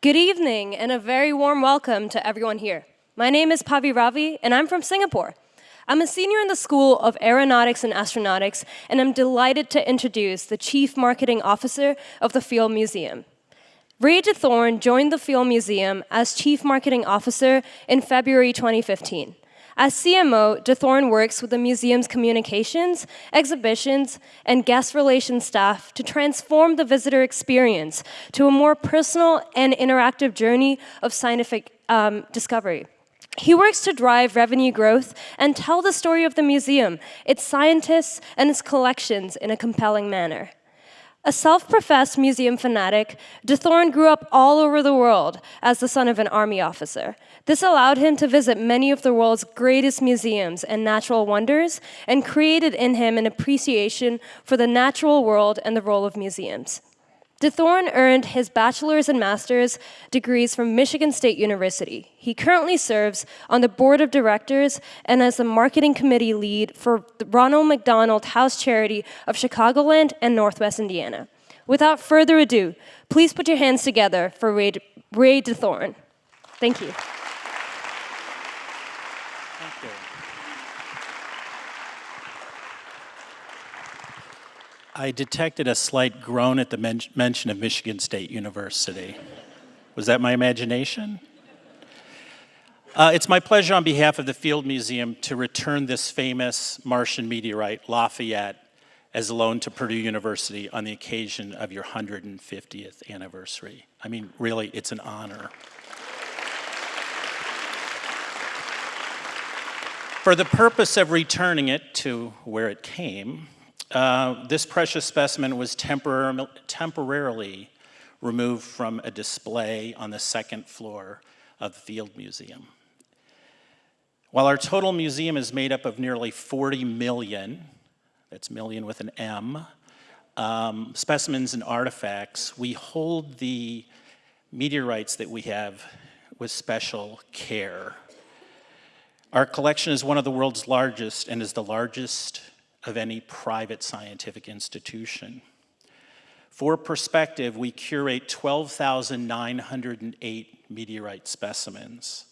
Good evening and a very warm welcome to everyone here. My name is Pavi Ravi and I'm from Singapore. I'm a senior in the School of Aeronautics and Astronautics and I'm delighted to introduce the Chief Marketing Officer of the Field Museum. Ray DeThorn joined the Field Museum as Chief Marketing Officer in February 2015. As CMO, DeThorn works with the museum's communications, exhibitions, and guest relations staff to transform the visitor experience to a more personal and interactive journey of scientific um, discovery. He works to drive revenue growth and tell the story of the museum, its scientists, and its collections in a compelling manner. A self-professed museum fanatic, DeThorn grew up all over the world as the son of an army officer. This allowed him to visit many of the world's greatest museums and natural wonders and created in him an appreciation for the natural world and the role of museums. DeThorn earned his bachelor's and master's degrees from Michigan State University. He currently serves on the board of directors and as the marketing committee lead for the Ronald McDonald House Charity of Chicagoland and Northwest Indiana. Without further ado, please put your hands together for Ray, Ray DeThorn. Thank you. I detected a slight groan at the men mention of Michigan State University. Was that my imagination? Uh, it's my pleasure on behalf of the Field Museum to return this famous Martian meteorite, Lafayette, as a loan to Purdue University on the occasion of your 150th anniversary. I mean, really, it's an honor. For the purpose of returning it to where it came, uh, this precious specimen was tempor temporarily removed from a display on the second floor of the Field Museum. While our total museum is made up of nearly 40 million, that's million with an M, um, specimens and artifacts, we hold the meteorites that we have with special care. Our collection is one of the world's largest and is the largest of any private scientific institution. For perspective, we curate 12,908 meteorite specimens,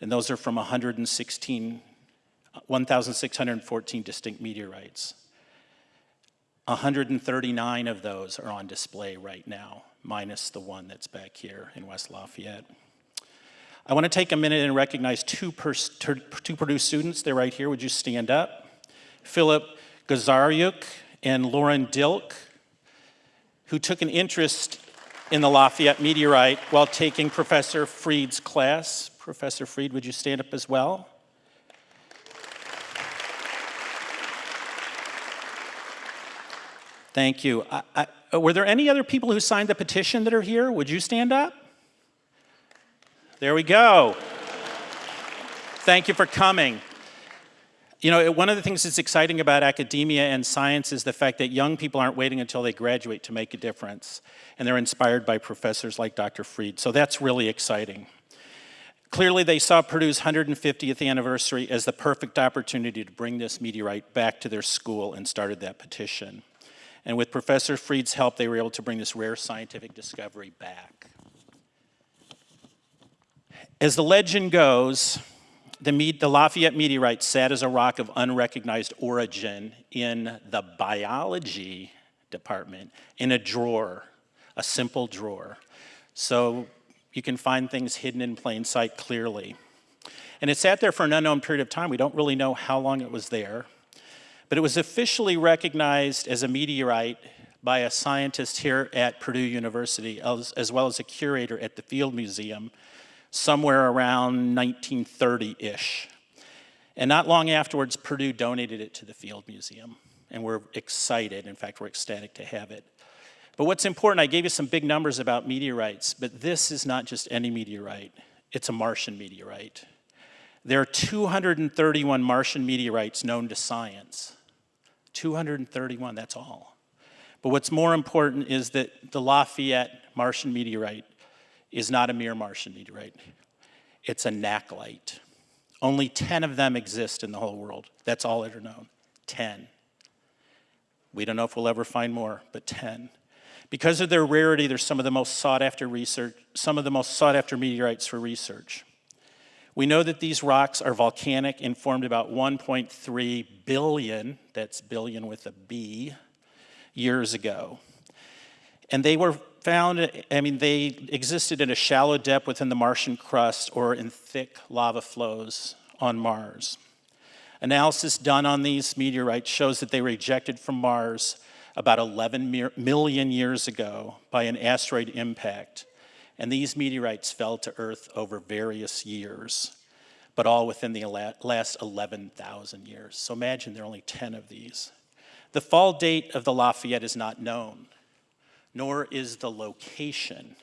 and those are from 116, 1,614 distinct meteorites. 139 of those are on display right now, minus the one that's back here in West Lafayette. I want to take a minute and recognize two, two Purdue students. They're right here. Would you stand up? Philip Gazaryuk and Lauren Dilk, who took an interest in the Lafayette meteorite while taking Professor Freed's class. Professor Freed, would you stand up as well? Thank you. I, I, were there any other people who signed the petition that are here? Would you stand up? There we go. Thank you for coming. You know, one of the things that's exciting about academia and science is the fact that young people aren't waiting until they graduate to make a difference. And they're inspired by professors like Dr. Freed. So that's really exciting. Clearly, they saw Purdue's 150th anniversary as the perfect opportunity to bring this meteorite back to their school and started that petition. And with Professor Freed's help, they were able to bring this rare scientific discovery back. As the legend goes, the, the Lafayette meteorite sat as a rock of unrecognized origin in the biology department in a drawer, a simple drawer. So you can find things hidden in plain sight clearly. And it sat there for an unknown period of time. We don't really know how long it was there. But it was officially recognized as a meteorite by a scientist here at Purdue University, as, as well as a curator at the Field Museum somewhere around 1930-ish. And not long afterwards, Purdue donated it to the Field Museum. And we're excited, in fact, we're ecstatic to have it. But what's important, I gave you some big numbers about meteorites, but this is not just any meteorite, it's a Martian meteorite. There are 231 Martian meteorites known to science. 231, that's all. But what's more important is that the Lafayette Martian meteorite is not a mere Martian meteorite. It's a nakhlite. Only 10 of them exist in the whole world. That's all that are known. 10. We don't know if we'll ever find more, but 10. Because of their rarity, they're some of the most sought after research, some of the most sought after meteorites for research. We know that these rocks are volcanic and formed about 1.3 billion, that's billion with a B, years ago. And they were found, I mean, they existed in a shallow depth within the Martian crust or in thick lava flows on Mars. Analysis done on these meteorites shows that they were ejected from Mars about 11 million years ago by an asteroid impact. And these meteorites fell to Earth over various years, but all within the last 11,000 years. So imagine there are only 10 of these. The fall date of the Lafayette is not known, nor is the location.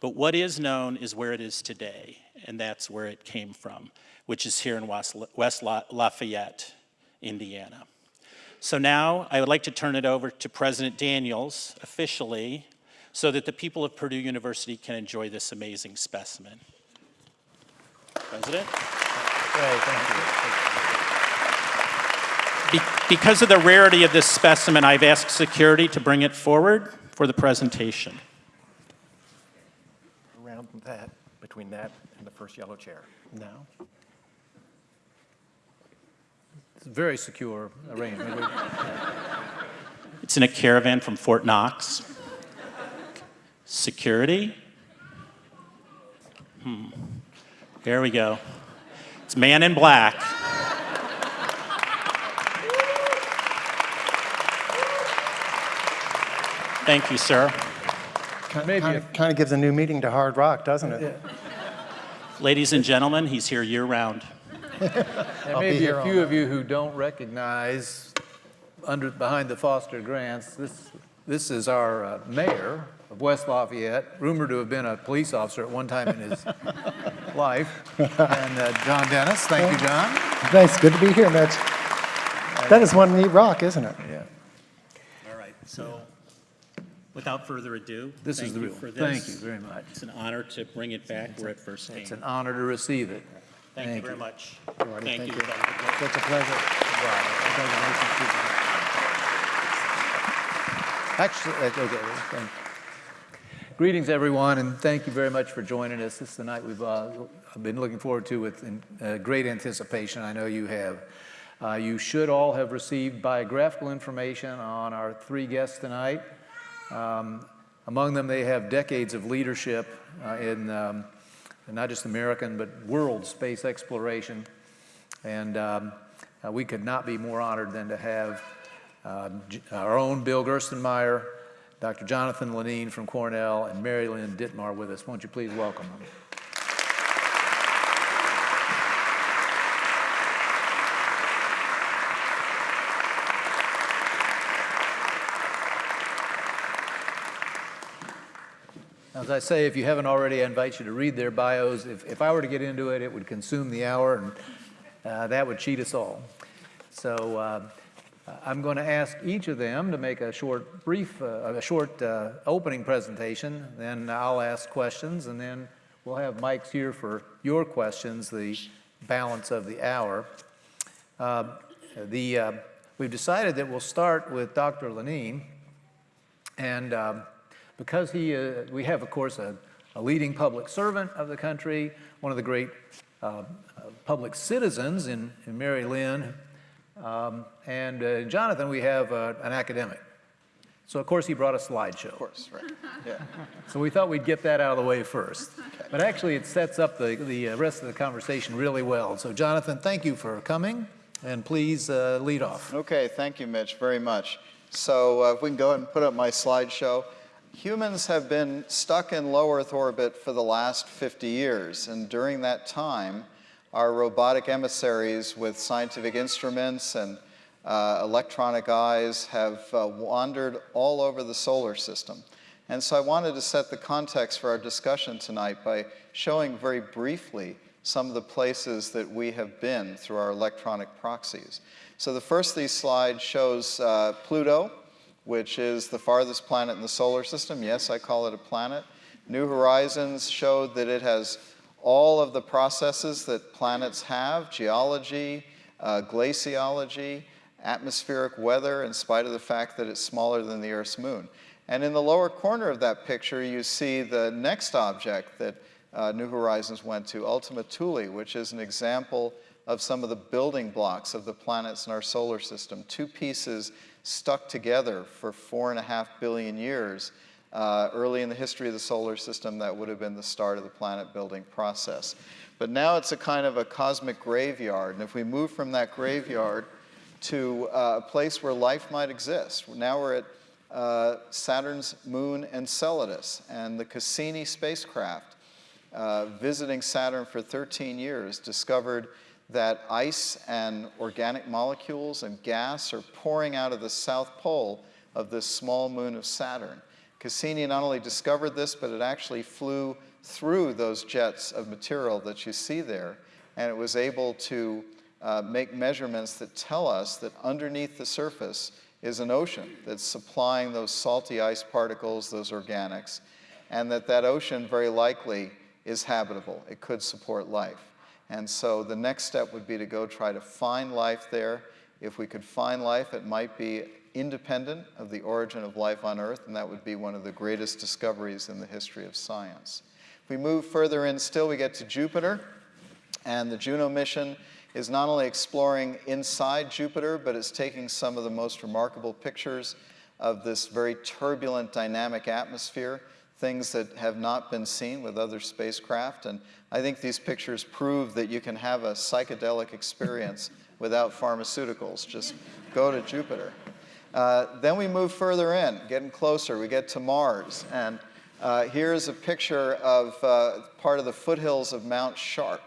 But what is known is where it is today, and that's where it came from, which is here in West Lafayette, Indiana. So now I would like to turn it over to President Daniels officially so that the people of Purdue University can enjoy this amazing specimen. President? Great, thank you. Be because of the rarity of this specimen, I've asked security to bring it forward for the presentation. Around that, between that and the first yellow chair. Now. It's a very secure arrangement. it's in a caravan from Fort Knox. Security. Hmm. There we go. It's man in black. Thank you, sir. Kind, kind, of, kind of gives a new meaning to Hard Rock, doesn't it? Yeah. Ladies and gentlemen, he's here year round. there may be, be a few of you who don't recognize under behind the Foster Grants. This this is our uh, mayor of West Lafayette, rumored to have been a police officer at one time in his life, and uh, John Dennis. Thank you, John. Nice, good to be here, Mitch. That is one neat rock, isn't it? Yeah. All right. So, without further ado, this is the real. Thank you very much. It's an honor to bring it back where it first came. It's an honor to receive it. Thank, Thank you very much. Thank, Thank you. you. It's a pleasure. Actually, uh, okay, thank you. Greetings, everyone, and thank you very much for joining us. This is the night we've uh, been looking forward to with uh, great anticipation. I know you have. Uh, you should all have received biographical information on our three guests tonight. Um, among them, they have decades of leadership uh, in um, not just American, but world space exploration. And um, uh, we could not be more honored than to have uh, our own Bill Gerstenmaier, Dr. Jonathan Lunine from Cornell, and Mary Lynn Dittmar with us. Won't you please welcome them? As I say, if you haven't already, I invite you to read their bios. If, if I were to get into it, it would consume the hour, and uh, that would cheat us all. So uh, I'm going to ask each of them to make a short, brief, uh, a short uh, opening presentation. Then I'll ask questions, and then we'll have mics here for your questions, the balance of the hour. Uh, the, uh, we've decided that we'll start with Dr. Lunine, and um, because he, uh, we have, of course, a, a, leading public servant of the country, one of the great uh, public citizens in, in Mary Lynn, um, and uh, Jonathan, we have uh, an academic. So of course he brought a slideshow. Of course, right, yeah. so we thought we'd get that out of the way first. Okay. But actually it sets up the, the uh, rest of the conversation really well. So Jonathan, thank you for coming, and please uh, lead off. Okay, thank you, Mitch, very much. So uh, if we can go ahead and put up my slideshow. Humans have been stuck in low Earth orbit for the last 50 years, and during that time, our robotic emissaries with scientific instruments and uh, electronic eyes have uh, wandered all over the solar system. And so I wanted to set the context for our discussion tonight by showing very briefly some of the places that we have been through our electronic proxies. So the first of these slides shows uh, Pluto, which is the farthest planet in the solar system. Yes, I call it a planet. New Horizons showed that it has all of the processes that planets have, geology, uh, glaciology, atmospheric weather, in spite of the fact that it's smaller than the Earth's moon. And in the lower corner of that picture, you see the next object that uh, New Horizons went to, Ultima Thule, which is an example of some of the building blocks of the planets in our solar system. Two pieces stuck together for four and a half billion years. Uh, early in the history of the solar system, that would have been the start of the planet building process. But now it's a kind of a cosmic graveyard. And if we move from that graveyard to uh, a place where life might exist, now we're at uh, Saturn's moon Enceladus and the Cassini spacecraft uh, visiting Saturn for 13 years discovered that ice and organic molecules and gas are pouring out of the south pole of this small moon of Saturn. Cassini not only discovered this, but it actually flew through those jets of material that you see there, and it was able to uh, make measurements that tell us that underneath the surface is an ocean that's supplying those salty ice particles, those organics, and that that ocean very likely is habitable. It could support life. And so the next step would be to go try to find life there. If we could find life, it might be independent of the origin of life on Earth, and that would be one of the greatest discoveries in the history of science. If we move further in still, we get to Jupiter, and the Juno mission is not only exploring inside Jupiter, but it's taking some of the most remarkable pictures of this very turbulent, dynamic atmosphere, things that have not been seen with other spacecraft. And I think these pictures prove that you can have a psychedelic experience without pharmaceuticals. Just go to Jupiter. Uh, then we move further in, getting closer. We get to Mars. And uh, here's a picture of uh, part of the foothills of Mount Sharp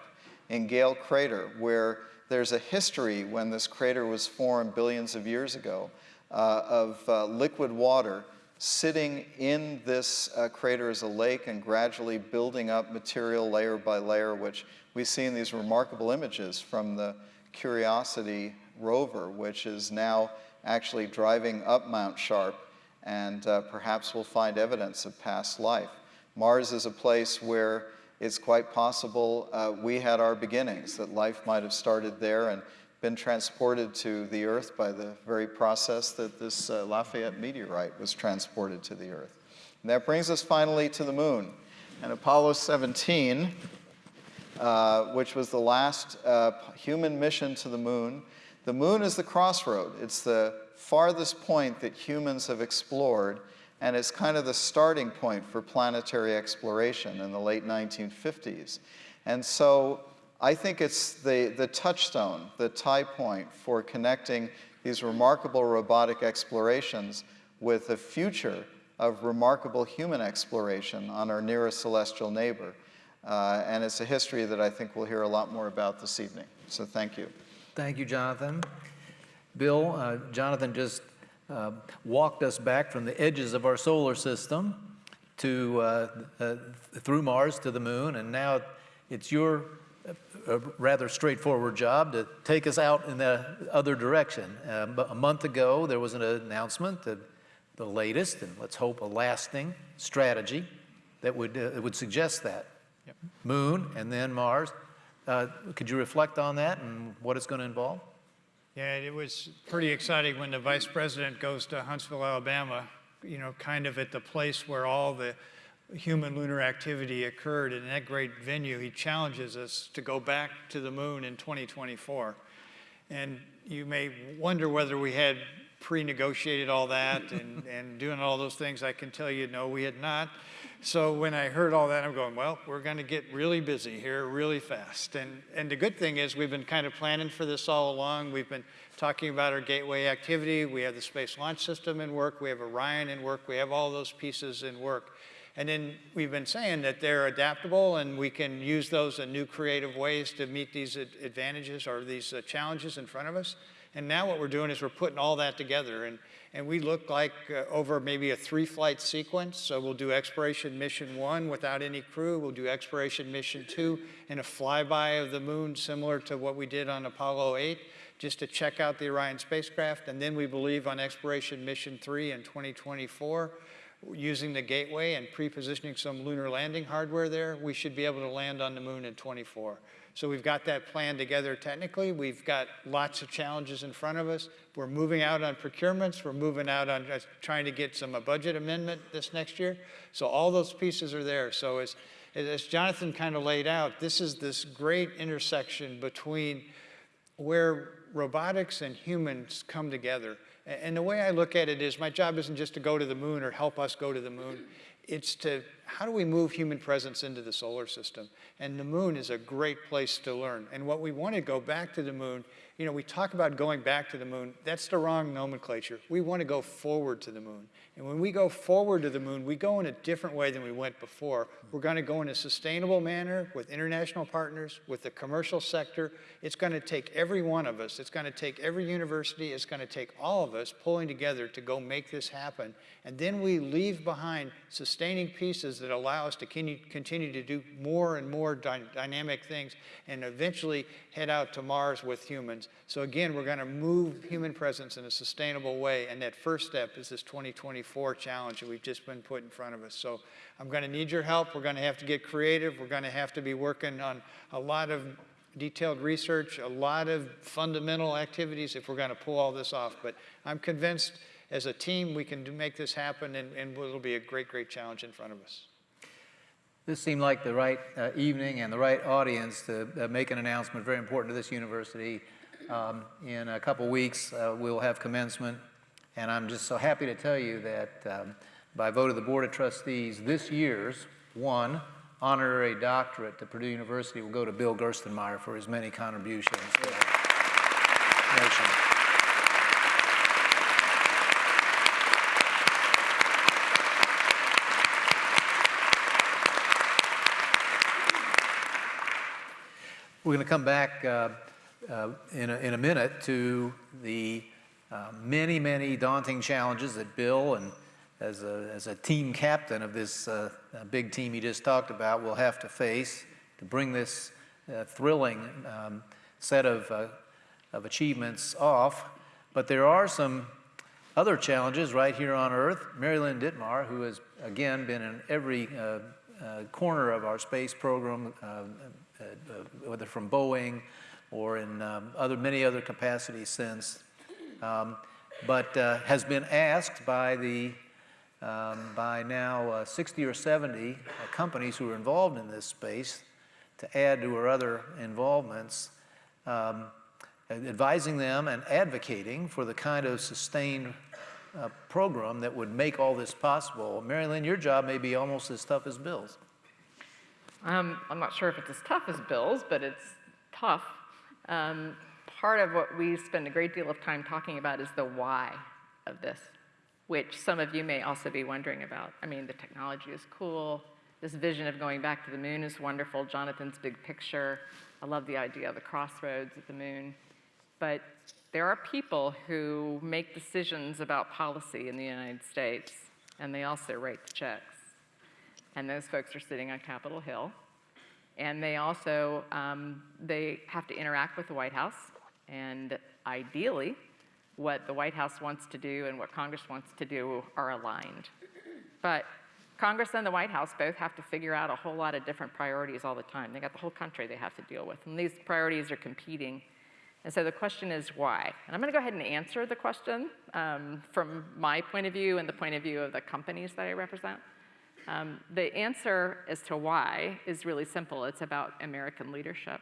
in Gale Crater, where there's a history when this crater was formed billions of years ago uh, of uh, liquid water sitting in this uh, crater as a lake and gradually building up material layer by layer, which we see in these remarkable images from the Curiosity rover, which is now actually driving up Mount Sharp, and uh, perhaps we'll find evidence of past life. Mars is a place where it's quite possible uh, we had our beginnings, that life might have started there and been transported to the Earth by the very process that this uh, Lafayette meteorite was transported to the Earth. And that brings us finally to the moon. And Apollo 17, uh, which was the last uh, human mission to the moon, the moon is the crossroad. It's the farthest point that humans have explored and it's kind of the starting point for planetary exploration in the late 1950s. And so I think it's the, the touchstone, the tie point for connecting these remarkable robotic explorations with the future of remarkable human exploration on our nearest celestial neighbor. Uh, and it's a history that I think we'll hear a lot more about this evening. So thank you. Thank you, Jonathan. Bill, uh, Jonathan just uh, walked us back from the edges of our solar system to uh, uh, through Mars to the moon, and now it's your uh, rather straightforward job to take us out in the other direction. Um, a month ago, there was an announcement that the latest, and let's hope a lasting strategy that would, uh, would suggest that. Yep. Moon and then Mars. Uh, could you reflect on that and what it's going to involve? Yeah, it was pretty exciting when the vice president goes to Huntsville, Alabama, you know, kind of at the place where all the human lunar activity occurred. in that great venue, he challenges us to go back to the moon in 2024. And you may wonder whether we had pre-negotiated all that and, and doing all those things. I can tell you, no, we had not. So when I heard all that, I'm going, well, we're going to get really busy here really fast. And, and the good thing is we've been kind of planning for this all along. We've been talking about our gateway activity. We have the Space Launch System in work. We have Orion in work. We have all those pieces in work. And then we've been saying that they're adaptable and we can use those in new creative ways to meet these advantages or these uh, challenges in front of us. And now what we're doing is we're putting all that together. And and we look like uh, over maybe a three flight sequence. So we'll do exploration mission one without any crew. We'll do exploration mission two and a flyby of the moon similar to what we did on Apollo 8 just to check out the Orion spacecraft. And then we believe on exploration mission three in 2024, using the gateway and pre-positioning some lunar landing hardware there, we should be able to land on the moon in 24. So we've got that plan together technically. We've got lots of challenges in front of us. We're moving out on procurements. We're moving out on trying to get some a budget amendment this next year. So all those pieces are there. So as, as Jonathan kind of laid out, this is this great intersection between where robotics and humans come together. And the way I look at it is my job isn't just to go to the moon or help us go to the moon. It's to how do we move human presence into the solar system? And the moon is a great place to learn. And what we want to go back to the moon, you know, we talk about going back to the moon. That's the wrong nomenclature. We want to go forward to the moon. And when we go forward to the moon, we go in a different way than we went before. We're going to go in a sustainable manner with international partners, with the commercial sector. It's going to take every one of us. It's going to take every university. It's going to take all of us pulling together to go make this happen. And then we leave behind sustaining pieces that allow us to continue, to do more and more dy dynamic things and eventually head out to Mars with humans. So again, we're going to move human presence in a sustainable way. And that first step is this 2024 challenge that we've just been put in front of us. So I'm going to need your help. We're going to have to get creative. We're going to have to be working on a lot of detailed research, a lot of fundamental activities if we're going to pull all this off. But I'm convinced as a team we can make this happen and, and it'll be a great, great challenge in front of us. This seemed like the right uh, evening and the right audience to uh, make an announcement very important to this university. Um, in a couple weeks, uh, we'll have commencement, and I'm just so happy to tell you that um, by vote of the Board of Trustees, this year's one honorary doctorate to Purdue University will go to Bill Gerstenmaier for his many contributions. We're going to come back uh, uh, in, a, in a minute to the uh, many, many daunting challenges that Bill and as a, as a team captain of this uh, uh, big team he just talked about will have to face to bring this uh, thrilling um, set of, uh, of achievements off. But there are some other challenges right here on Earth. Mary Lynn Dittmar, who has again been in every corner of our space program, whether from Boeing or in um, other, many other capacities since, um, but uh, has been asked by the um, by now uh, 60 or 70 uh, companies who are involved in this space to add to her other involvements, um, advising them and advocating for the kind of sustained uh, program that would make all this possible. Mary Lynn, your job may be almost as tough as Bill's. Um, I'm not sure if it's as tough as Bill's, but it's tough. Um, part of what we spend a great deal of time talking about is the why of this, which some of you may also be wondering about. I mean, the technology is cool. This vision of going back to the moon is wonderful. Jonathan's big picture. I love the idea of the crossroads at the moon. But there are people who make decisions about policy in the United States, and they also write the checks. And those folks are sitting on Capitol Hill. And they also, um, they have to interact with the White House. And ideally, what the White House wants to do and what Congress wants to do are aligned. But Congress and the White House both have to figure out a whole lot of different priorities all the time. They got the whole country they have to deal with. And these priorities are competing. And so the question is why? And I'm going to go ahead and answer the question um, from my point of view and the point of view of the companies that I represent. Um, the answer as to why is really simple. It's about American leadership.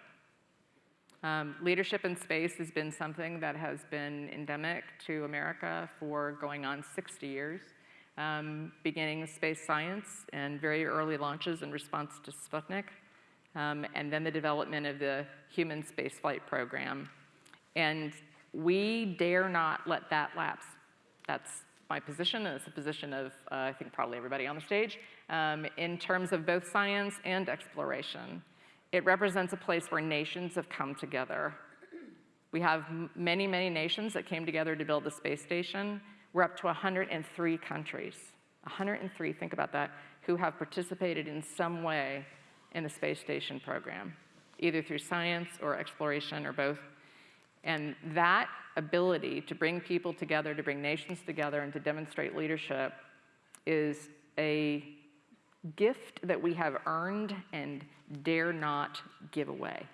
Um, leadership in space has been something that has been endemic to America for going on 60 years, um, beginning space science and very early launches in response to Sputnik, um, and then the development of the human spaceflight program. And we dare not let that lapse. That's my position, and it's the position of, uh, I think, probably everybody on the stage, um, in terms of both science and exploration. It represents a place where nations have come together. We have many, many nations that came together to build the space station. We're up to 103 countries, 103, think about that, who have participated in some way in the space station program, either through science or exploration or both. And that ability to bring people together, to bring nations together, and to demonstrate leadership is a gift that we have earned and dare not give away.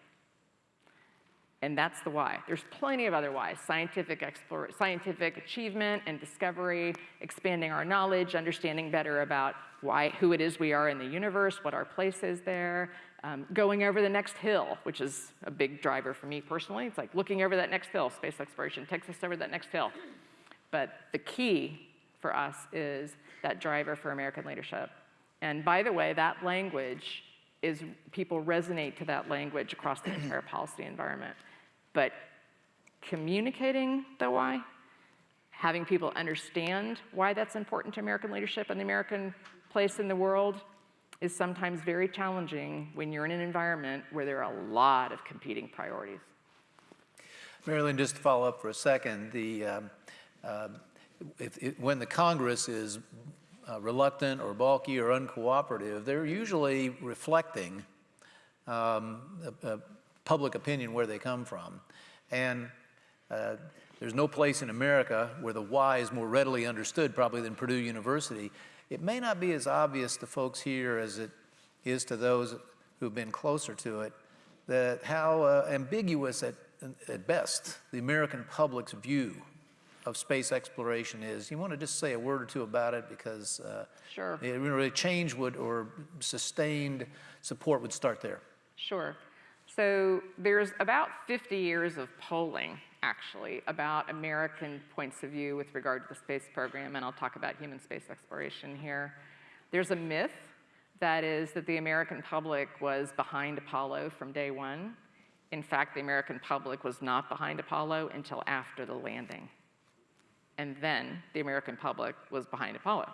And that's the why. There's plenty of other whys. Scientific, scientific achievement and discovery, expanding our knowledge, understanding better about why, who it is we are in the universe, what our place is there, um, going over the next hill, which is a big driver for me personally. It's like looking over that next hill. Space exploration takes us over that next hill. But the key for us is that driver for American leadership. And by the way, that language is, people resonate to that language across the entire policy environment. But communicating the why, having people understand why that's important to American leadership and the American place in the world is sometimes very challenging when you're in an environment where there are a lot of competing priorities. Mary Lynn, just to follow up for a second, the, um, uh, if, if, when the Congress is uh, reluctant or balky or uncooperative, they're usually reflecting um, public opinion where they come from. And uh, there's no place in America where the why is more readily understood probably than Purdue University. It may not be as obvious to folks here as it is to those who've been closer to it, that how uh, ambiguous at, at best the American public's view of space exploration is. You want to just say a word or two about it because uh, sure. it really change would or sustained support would start there. Sure. So there's about 50 years of polling actually about American points of view with regard to the space program, and I'll talk about human space exploration here. There's a myth that is that the American public was behind Apollo from day one. In fact, the American public was not behind Apollo until after the landing. And then the American public was behind Apollo.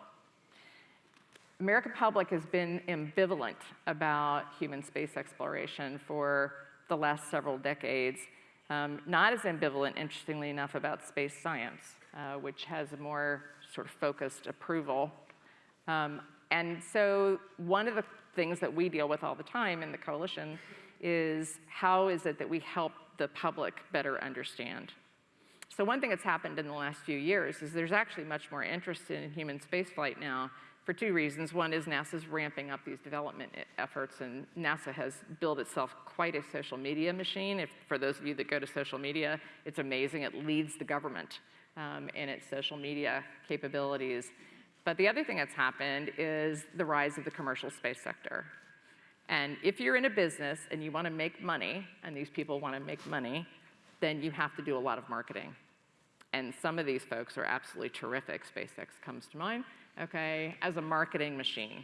American public has been ambivalent about human space exploration for the last several decades. Um, not as ambivalent, interestingly enough, about space science, uh, which has a more sort of focused approval. Um, and so one of the things that we deal with all the time in the coalition is how is it that we help the public better understand? So one thing that's happened in the last few years is there's actually much more interest in human spaceflight now for two reasons. One is NASA's ramping up these development efforts, and NASA has built itself quite a social media machine. If, for those of you that go to social media, it's amazing. It leads the government um, in its social media capabilities. But the other thing that's happened is the rise of the commercial space sector. And if you're in a business and you want to make money, and these people want to make money, then you have to do a lot of marketing. And some of these folks are absolutely terrific. SpaceX comes to mind okay, as a marketing machine.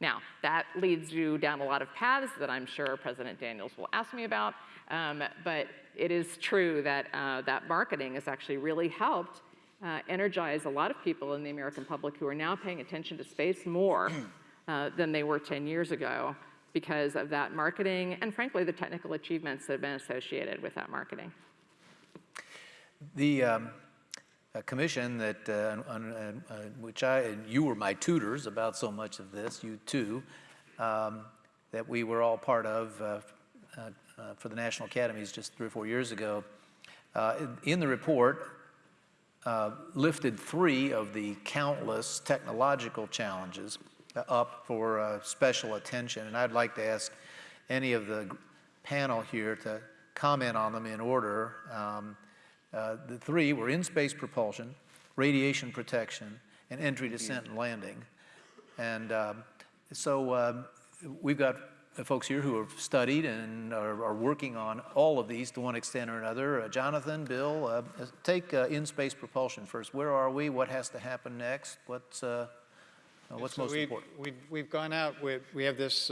Now, that leads you down a lot of paths that I'm sure President Daniels will ask me about, um, but it is true that uh, that marketing has actually really helped uh, energize a lot of people in the American public who are now paying attention to space more uh, than they were 10 years ago because of that marketing and frankly the technical achievements that have been associated with that marketing. The um, commission that, uh, on, uh, which I, and you were my tutors about so much of this, you too, um, that we were all part of uh, uh, uh for the National Academies just three or four years ago. Uh, in, in, the report, lifted three of the countless technological challenges up for special attention, and I'd like to ask any of the panel here to comment on them in order. Um, uh, the three were in-space propulsion, radiation protection, and entry, descent, and landing. And um, so um, we've got folks here who have studied and are, are, working on all of these to one extent or another. Uh, Jonathan, Bill, uh, take uh, in-space propulsion first. Where are we? What has to happen next? What's, uh, what's so most we, important? We've, we've gone out with, we have this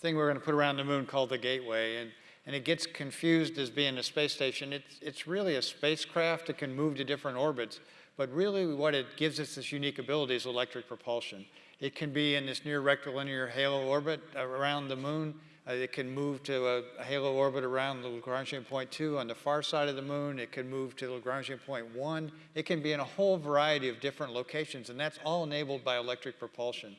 thing we're going to put around the moon called the Gateway. And and it gets confused as being a space station. It's, it's really a spacecraft that can move to different orbits, but really what it gives us this unique ability is electric propulsion. It can be in this near rectilinear halo orbit around the moon. Uh, it can move to a, a, halo orbit around the Lagrangian point 2 on the far side of the moon. It can move to the Lagrangian point 1. It can be in a whole variety of different locations, and that's all enabled by electric propulsion.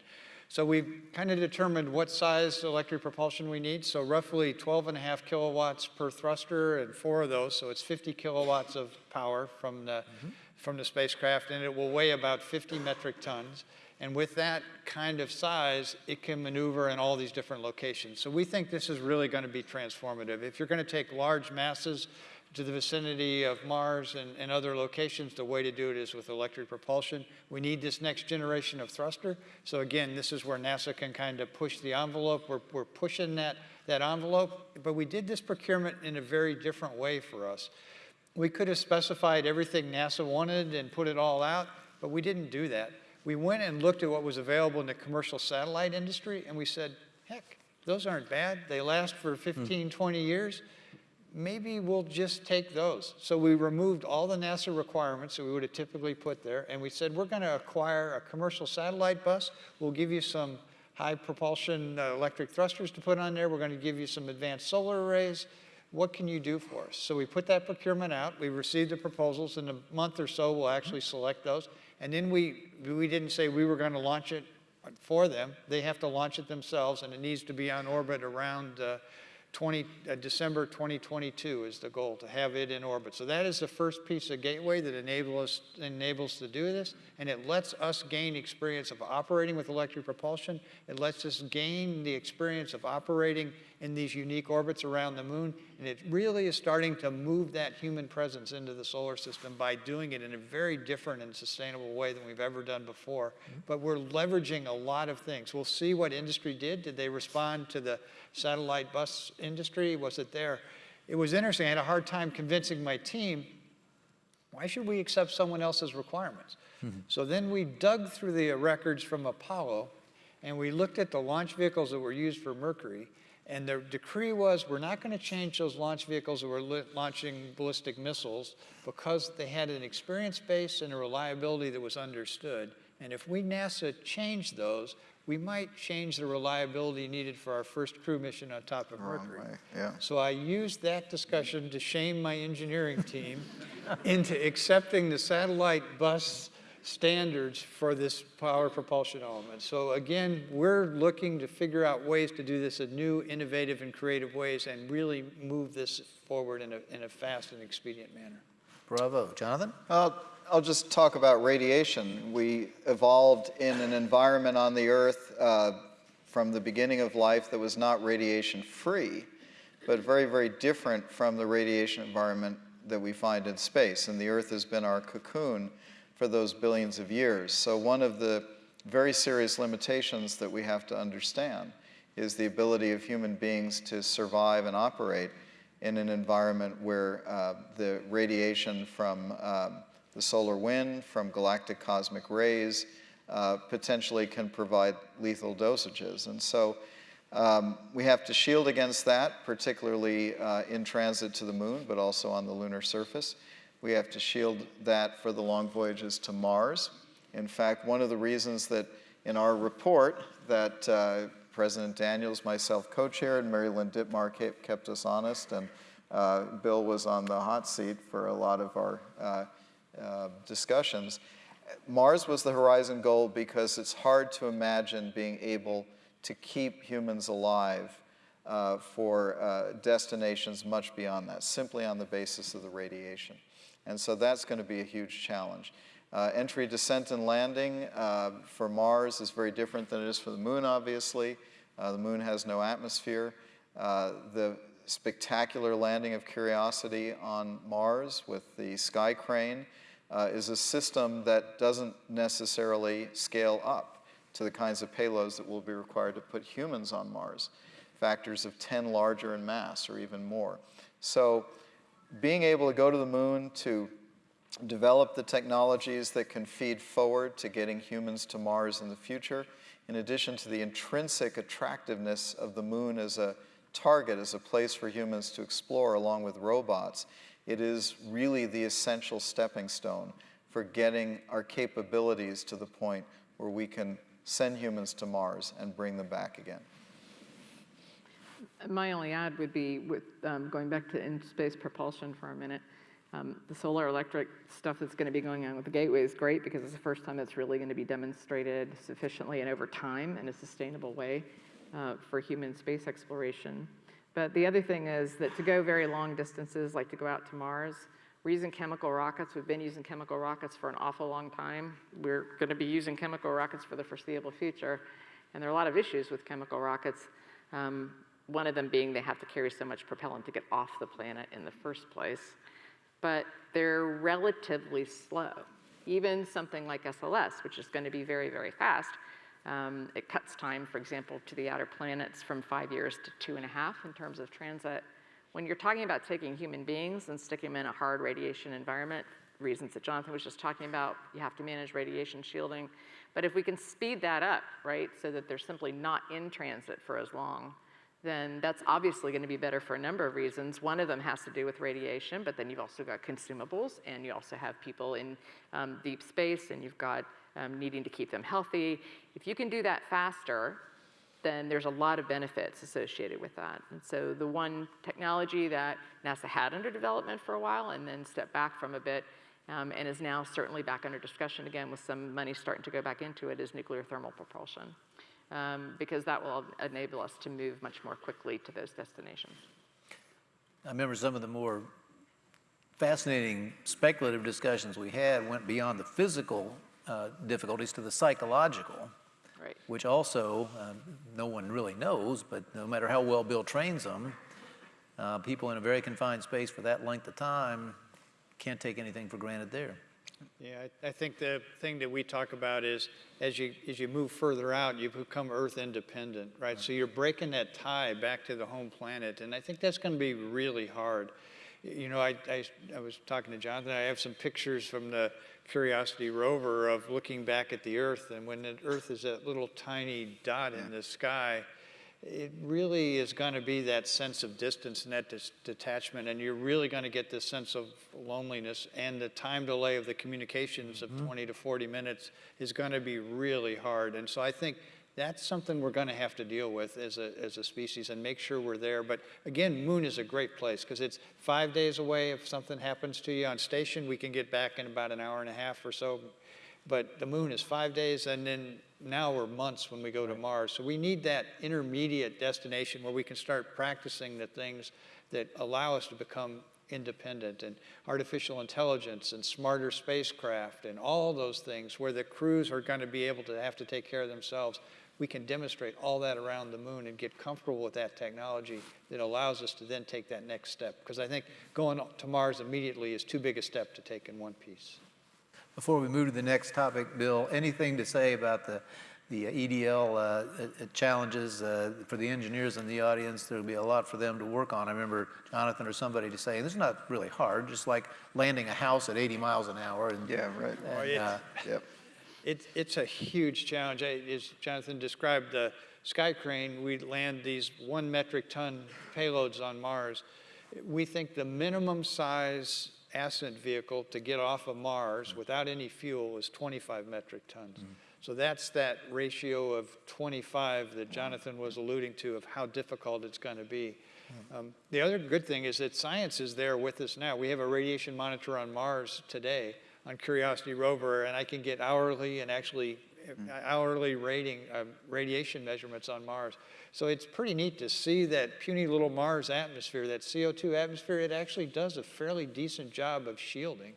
So we've kind of determined what size electric propulsion we need. So roughly 12 and a half kilowatts per thruster and four of those. So it's 50 kilowatts of power from the mm -hmm. from the spacecraft, and it will weigh about 50 metric tons. And with that kind of size, it can maneuver in all these different locations. So we think this is really going to be transformative. If you're going to take large masses to the vicinity of Mars and, and other locations, the way to do it is with electric propulsion. We need this next generation of thruster. So again, this is where NASA can kind of push the envelope. We're, we're pushing that, that envelope, but we did this procurement in a very different way for us. We could have specified everything NASA wanted and put it all out, but we didn't do that. We went and looked at what was available in the commercial satellite industry, and we said, heck, those aren't bad. They last for 15, 20 years maybe we'll just take those. So we removed all the NASA requirements that we would have typically put there, and we said, we're gonna acquire a commercial satellite bus. We'll give you some high propulsion uh, electric thrusters to put on there. We're gonna give you some advanced solar arrays. What can you do for us? So we put that procurement out. We received the proposals. In a month or so, we'll actually select those. And then we, we didn't say we were gonna launch it for them. They have to launch it themselves, and it needs to be on orbit around uh, 20, uh, December 2022 is the goal, to have it in orbit. So that is the first piece of gateway that enable us, enables to do this, and it lets us gain experience of operating with electric propulsion. It lets us gain the experience of operating in these unique orbits around the moon, and it really is starting to move that human presence into the solar system by doing it in a very different and sustainable way than we've ever done before. But we're leveraging a lot of things. We'll see what industry did. Did they respond to the satellite bus industry? Was it there? It was interesting. I had a hard time convincing my team, why should we accept someone else's requirements? Mm -hmm. So then we dug through the records from Apollo and we looked at the launch vehicles that were used for Mercury and the decree was we're not going to change those launch vehicles that were launching ballistic missiles because they had an experience base and a reliability that was understood. And if we NASA changed those, we might change the reliability needed for our first crew mission on top of oh, Mercury. Yeah. So I used that discussion to shame my engineering team into accepting the satellite bus standards for this power propulsion element. So again, we're looking to figure out ways to do this in new, innovative, and creative ways and really move this forward in a, in a fast and expedient manner. Bravo. Jonathan? Uh, I'll just talk about radiation. We evolved in an environment on the Earth uh, from the beginning of life that was not radiation free, but very, very different from the radiation environment that we find in space. And the Earth has been our cocoon for those billions of years. So one of the very serious limitations that we have to understand is the ability of human beings to survive and operate in an environment where uh, the radiation from um, the solar wind from galactic cosmic rays uh, potentially can provide lethal dosages. And so um, we have to shield against that, particularly uh, in transit to the moon, but also on the lunar surface. We have to shield that for the long voyages to Mars. In fact, one of the reasons that in our report that uh, President Daniels, myself co-chaired, Mary Lynn Dittmar kept us honest, and uh, Bill was on the hot seat for a lot of our uh, uh, discussions. Mars was the horizon goal because it's hard to imagine being able to keep humans alive uh, for uh, destinations much beyond that, simply on the basis of the radiation. And so that's going to be a huge challenge. Uh, entry, descent, and landing uh, for Mars is very different than it is for the moon, obviously. Uh, the moon has no atmosphere. the spectacular landing of Curiosity on Mars with the Sky Crane uh, is a system that doesn't necessarily scale up to the kinds of payloads that will be required to put humans on Mars, factors of 10 larger in mass or even more. So being able to go to the moon to develop the technologies that can feed forward to getting humans to Mars in the future, in addition to the intrinsic attractiveness of the moon as a target, as a place for humans to explore along with robots, it is really the essential stepping stone for getting our capabilities to the point where we can send humans to Mars and bring them back again. My only add would be with um, going back to in-space propulsion for a minute. Um, the solar electric stuff that's going to be going on with the Gateway is great because it's the first time it's really going to be demonstrated sufficiently and over time in a sustainable way uh, for human space exploration. But the other thing is that to go very long distances, like to go out to Mars, We're using chemical rockets. We've been using chemical rockets for an awful long time. We're going to be using chemical rockets for the foreseeable future. And there are a lot of issues with chemical rockets. Um, one of them being they have to carry so much propellant to get off the planet in the first place. But they're relatively slow. Even something like SLS, which is going to be very, very fast, um, it cuts time, for example, to the outer planets from five years to two and a half in terms of transit. When you're talking about taking human beings and sticking them in a hard radiation environment, reasons that Jonathan was just talking about, you have to manage radiation shielding. But if we can speed that up, right, so that they're simply not in transit for as long, then that's obviously going to be better for a number of reasons. One of them has to do with radiation, but then you've also got consumables, and you also have people in um, deep space, and you've got um, needing to keep them healthy. If you can do that faster, then there's a lot of benefits associated with that. And so the one technology that NASA had under development for a while and then stepped back from a bit um, and is now certainly back under discussion again with some money starting to go back into it is nuclear thermal propulsion. Um, because that will enable us to move much more quickly to those destinations. I remember some of the more fascinating speculative discussions we had went beyond the physical uh, difficulties to the psychological, Right. which also um, no one really knows, but no matter how well Bill trains them, uh, people in a very confined space for that length of time can't take anything for granted there. Yeah, I, I think the thing that we talk about is as you as you move further out, you become Earth independent, right? So you're breaking that tie back to the home planet, and I think that's going to be really hard. You know, I, I, I was talking to Jonathan. I have some pictures from the Curiosity rover of looking back at the Earth, and when the Earth is that little tiny dot in the sky, it really is going to be that sense of distance and that dis- detachment, and you're really going to get this sense of loneliness. And the time delay of the communications of mm-hmm. 20 to 40 minutes is going to be really hard. And so I think that's something we're going to have to deal with as a, as a species and make sure we're there. But again, Moon is a great place because it's five days away. If something happens to you on station, we can get back in about an hour and a half or so. But the moon is five days, and then now we're months when we go to Mars. So we need that intermediate destination where we can start practicing the things that allow us to become independent and artificial intelligence and smarter spacecraft and all those things where the crews are going to be able to have to take care of themselves. We can demonstrate all that around the moon and get comfortable with that technology that allows us to then take that next step. Because I think going to Mars immediately is too big a step to take in one piece. Before we move to the next topic, Bill, anything to say about the, the EDL uh, uh, challenges uh, for the engineers in the audience? There'll be a lot for them to work on. I remember Jonathan or somebody to say, this is not really hard, just like landing a house at 80 miles an hour. And, Yeah, right. and, yeah. uh, Yep. It's, it's a huge challenge. I- As Jonathan described, the Sky Crane, we land these one metric ton payloads on Mars. We think the minimum size ascent vehicle to get off of Mars without any fuel is 25 metric tons. Mm-hmm. So that's that ratio of 25 that mm-hmm. Jonathan was alluding to of how difficult it's going to be. Mm-hmm. Um, the other good thing is that science is there with us now. We have a radiation monitor on Mars today on Curiosity rover, and I can get hourly and actually hourly rating uh, radiation measurements on Mars. So it's pretty neat to see that puny little Mars atmosphere, that CO2 atmosphere, it actually does a fairly decent job of shielding.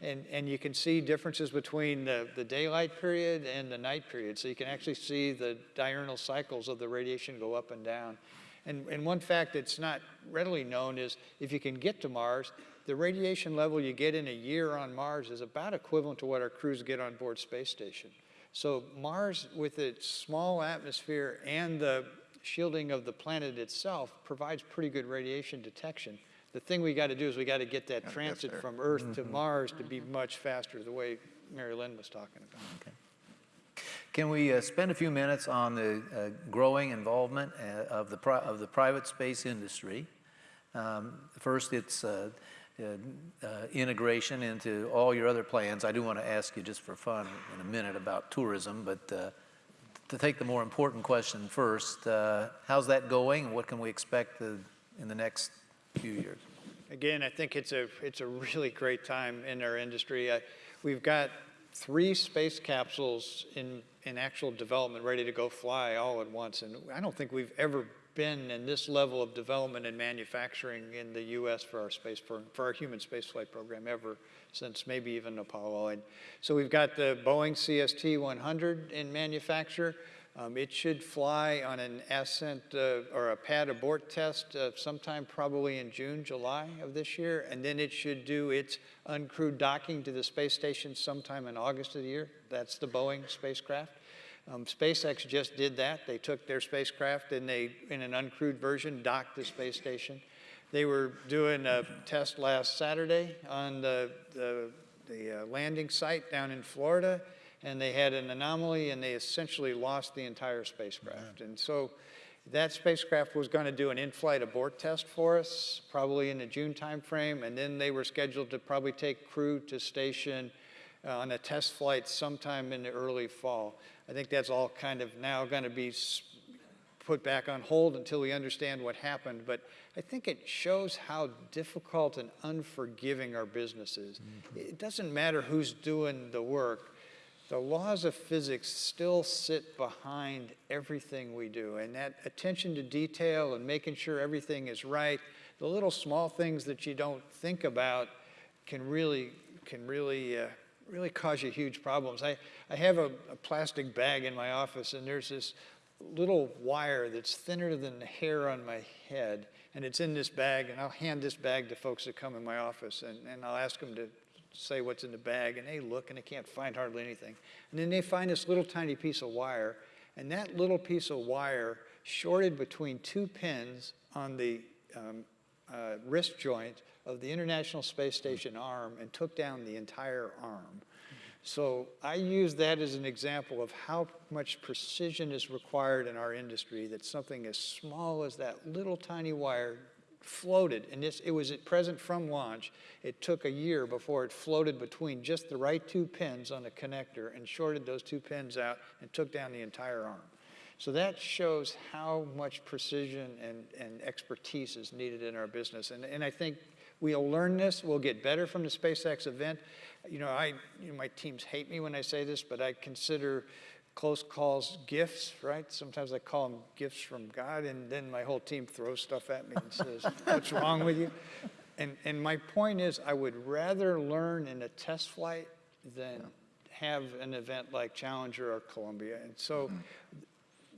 And, and you can see differences between the, the daylight period and the night period. So you can actually see the diurnal cycles of the radiation go up and down. And, and one fact that's not readily known is if you can get to Mars, the radiation level you get in a year on Mars is about equivalent to what our crews get on board space station. So Mars, with its small atmosphere and the shielding of the planet itself, provides pretty good radiation detection. The thing we got to do is we got to get that get transit there. from Earth to Mars to be much faster, the way Mary Lynn was talking about. Can we uh, spend a few minutes on the uh, growing involvement uh, of the, pri- of the private space industry? Um, First, it's uh, integration into all your other plans. I do want to ask you just for fun in a minute about tourism, but uh, to take the more important question first, uh, how's that going and what can we expect uh, in the next few years? Again, I think it's a, it's a really great time in our industry. Uh, we've got three space capsules in, in actual development, ready to go fly all at once. And I don't think we've ever been in this level of development and manufacturing in the U.S. for our space pro- for our human spaceflight program ever since maybe even Apollo. And so we've got the Boeing CST-100 in manufacture. Um, it should fly on an ascent uh, or a pad abort test uh, sometime probably in June, July of this year, and then it should do its uncrewed docking to the space station sometime in August of the year. That's the Boeing spacecraft. Um, SpaceX just did that. They took their spacecraft and they, in an uncrewed version, docked the space station. They were doing a test last Saturday on the, the, the uh, landing site down in Florida, and they had an anomaly and they essentially lost the entire spacecraft. And so that spacecraft was going to do an in-flight abort test for us, probably in the June timeframe, and then they were scheduled to probably take crew to station on a test flight sometime in the early fall. I think that's all kind of now going to be put back on hold until we understand what happened. But I think it shows how difficult and unforgiving our business is. It doesn't matter who's doing the work. The laws of physics still sit behind everything we do. And that attention to detail and making sure everything is right, the little small things that you don't think about can really, can really, uh, really cause you huge problems. I, I have a, a plastic bag in my office and there's this little wire that's thinner than the hair on my head and it's in this bag and I'll hand this bag to folks that come in my office and, and I'll ask them to say what's in the bag and they look and they can't find hardly anything. And then they find this little tiny piece of wire and that little piece of wire shorted between two pins on the um, uh, wrist joint of the International Space Station arm and took down the entire arm. So I use that as an example of how much precision is required in our industry that something as small as that little tiny wire floated, and this, it was at present from launch. It took a year before it floated between just the right two pins on the connector and shorted those two pins out and took down the entire arm. So that shows how much precision and, and expertise is needed in our business. And, and I think we'll learn this, we'll get better from the SpaceX event. You know, I, you know, my teams hate me when I say this, but I consider close calls gifts, right? Sometimes I call them gifts from God, and then my whole team throws stuff at me and says, what's wrong with you? And, and my point is, I would rather learn in a test flight than have an event like Challenger or Columbia. And so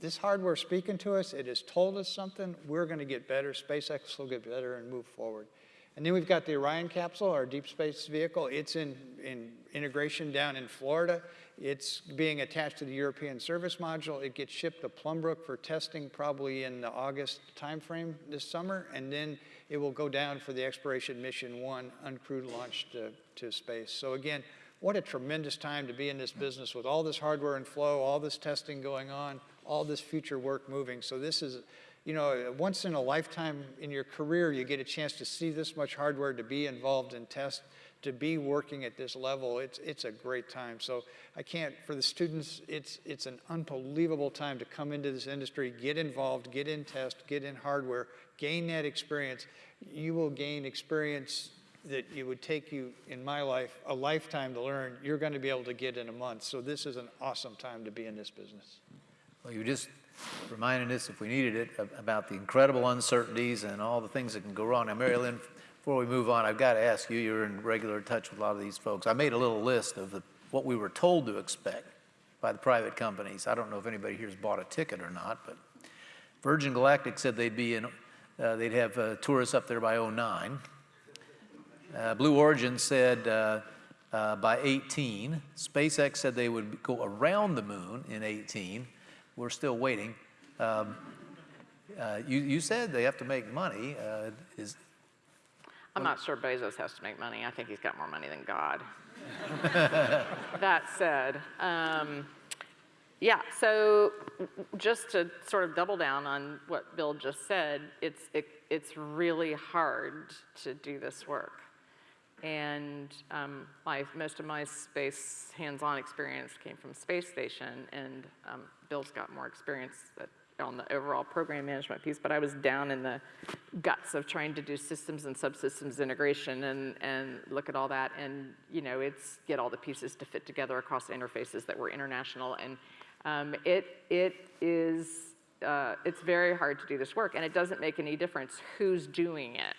this hardware speaking to us, it has told us something. We're going to get better. SpaceX will get better and move forward. And then we've got the Orion capsule, our deep space vehicle. It's in, in integration down in Florida. It's being attached to the European service module. It gets shipped to Plum Brook for testing probably in the August timeframe this summer. And then it will go down for the exploration mission one, uncrewed launch to, to space. So again, what a tremendous time to be in this business with all this hardware in flow, all this testing going on, all this future work moving. So this is, you know, once in a lifetime in your career, you get a chance to see this much hardware, to be involved in test, to be working at this level. It's, it's a great time. So I can't, for the students, it's, it's an unbelievable time to come into this industry, get involved, get in test, get in hardware, gain that experience. You will gain experience that it would take you, in my life, a lifetime to learn, you're going to be able to get in a month. So this is an awesome time to be in this business. Well, you just reminded us, if we needed it, about the incredible uncertainties and all the things that can go wrong. Now, Mary Lynn, before we move on, I've got to ask you, you're in regular touch with a lot of these folks. I made a little list of the, what we were told to expect by the private companies. I don't know if anybody here's bought a ticket or not, but Virgin Galactic said they'd be in, uh, they'd have uh, tourists up there by 09. Uh, Blue Origin said uh, uh, by 18. SpaceX said they would go around the moon in 18. We're still waiting. Um, uh, you, you said they have to make money. Uh, is, I'm not sure Bezos has to make money. I think he's got more money than God. that said, um, yeah, so just to sort of double down on what Bill just said, it's, it, it's really hard to do this work. And um, my, most of my space hands-on experience came from space station, and um, Bill's got more experience on the overall program management piece, but I was down in the guts of trying to do systems and subsystems integration and, and look at all that and, you know, it's get all the pieces to fit together across interfaces that were international. And um, it, it is, uh, it's very hard to do this work and it doesn't make any difference who's doing it.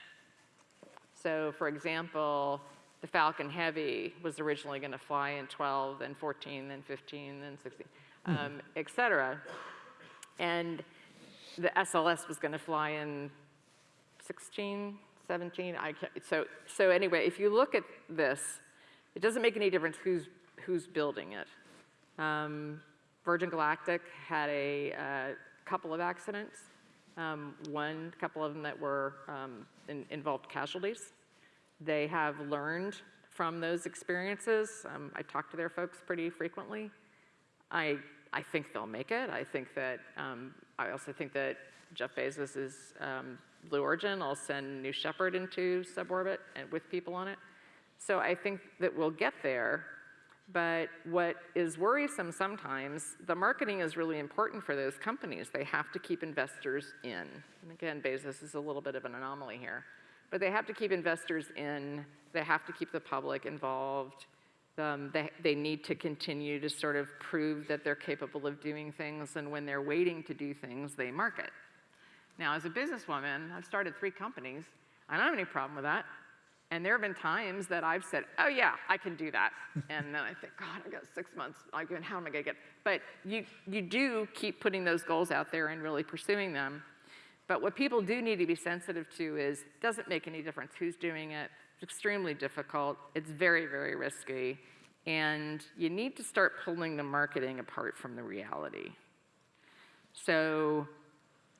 So for example, the Falcon Heavy was originally going to fly in 12, then 14, then 15, then 16, um, et cetera. And the SLS was going to fly in 16, 17. I can't, so, so anyway, if you look at this, it doesn't make any difference who's, who's building it. Um, Virgin Galactic had a uh, couple of accidents. Um, one, couple of them that were um, in, involved casualties. They have learned from those experiences. Um, I talk to their folks pretty frequently. I, I think they'll make it. I think that, um, I also think that Jeff Bezos' is um, Blue Origin will send New Shepard into suborbit and with people on it. So I think that we'll get there. But what is worrisome sometimes, the marketing is really important for those companies. They have to keep investors in. And again, Bezos is a little bit of an anomaly here. But they have to keep investors in. They have to keep the public involved. Um, they, they need to continue to sort of prove that they're capable of doing things. And when they're waiting to do things, they market. Now, as a businesswoman, I've started three companies. I don't have any problem with that. And there have been times that I've said, oh yeah, I can do that. and then I think, God, I've got six months. Like, how am I gonna get? But you, you do keep putting those goals out there and really pursuing them. But what people do need to be sensitive to is, doesn't make any difference who's doing it. It's extremely difficult. It's very, very risky. And you need to start pulling the marketing apart from the reality. So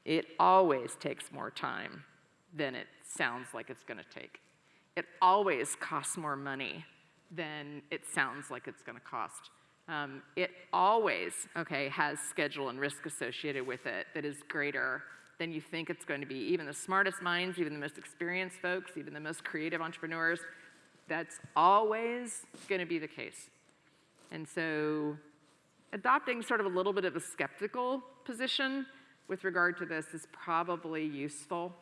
it always takes more time than it sounds like it's gonna take. It always costs more money than it sounds like it's gonna cost. Um, it always, okay, has schedule and risk associated with it that is greater than you think it's going to be. Even the smartest minds, even the most experienced folks, even the most creative entrepreneurs, that's always going to be the case. And so adopting sort of a little bit of a skeptical position with regard to this is probably useful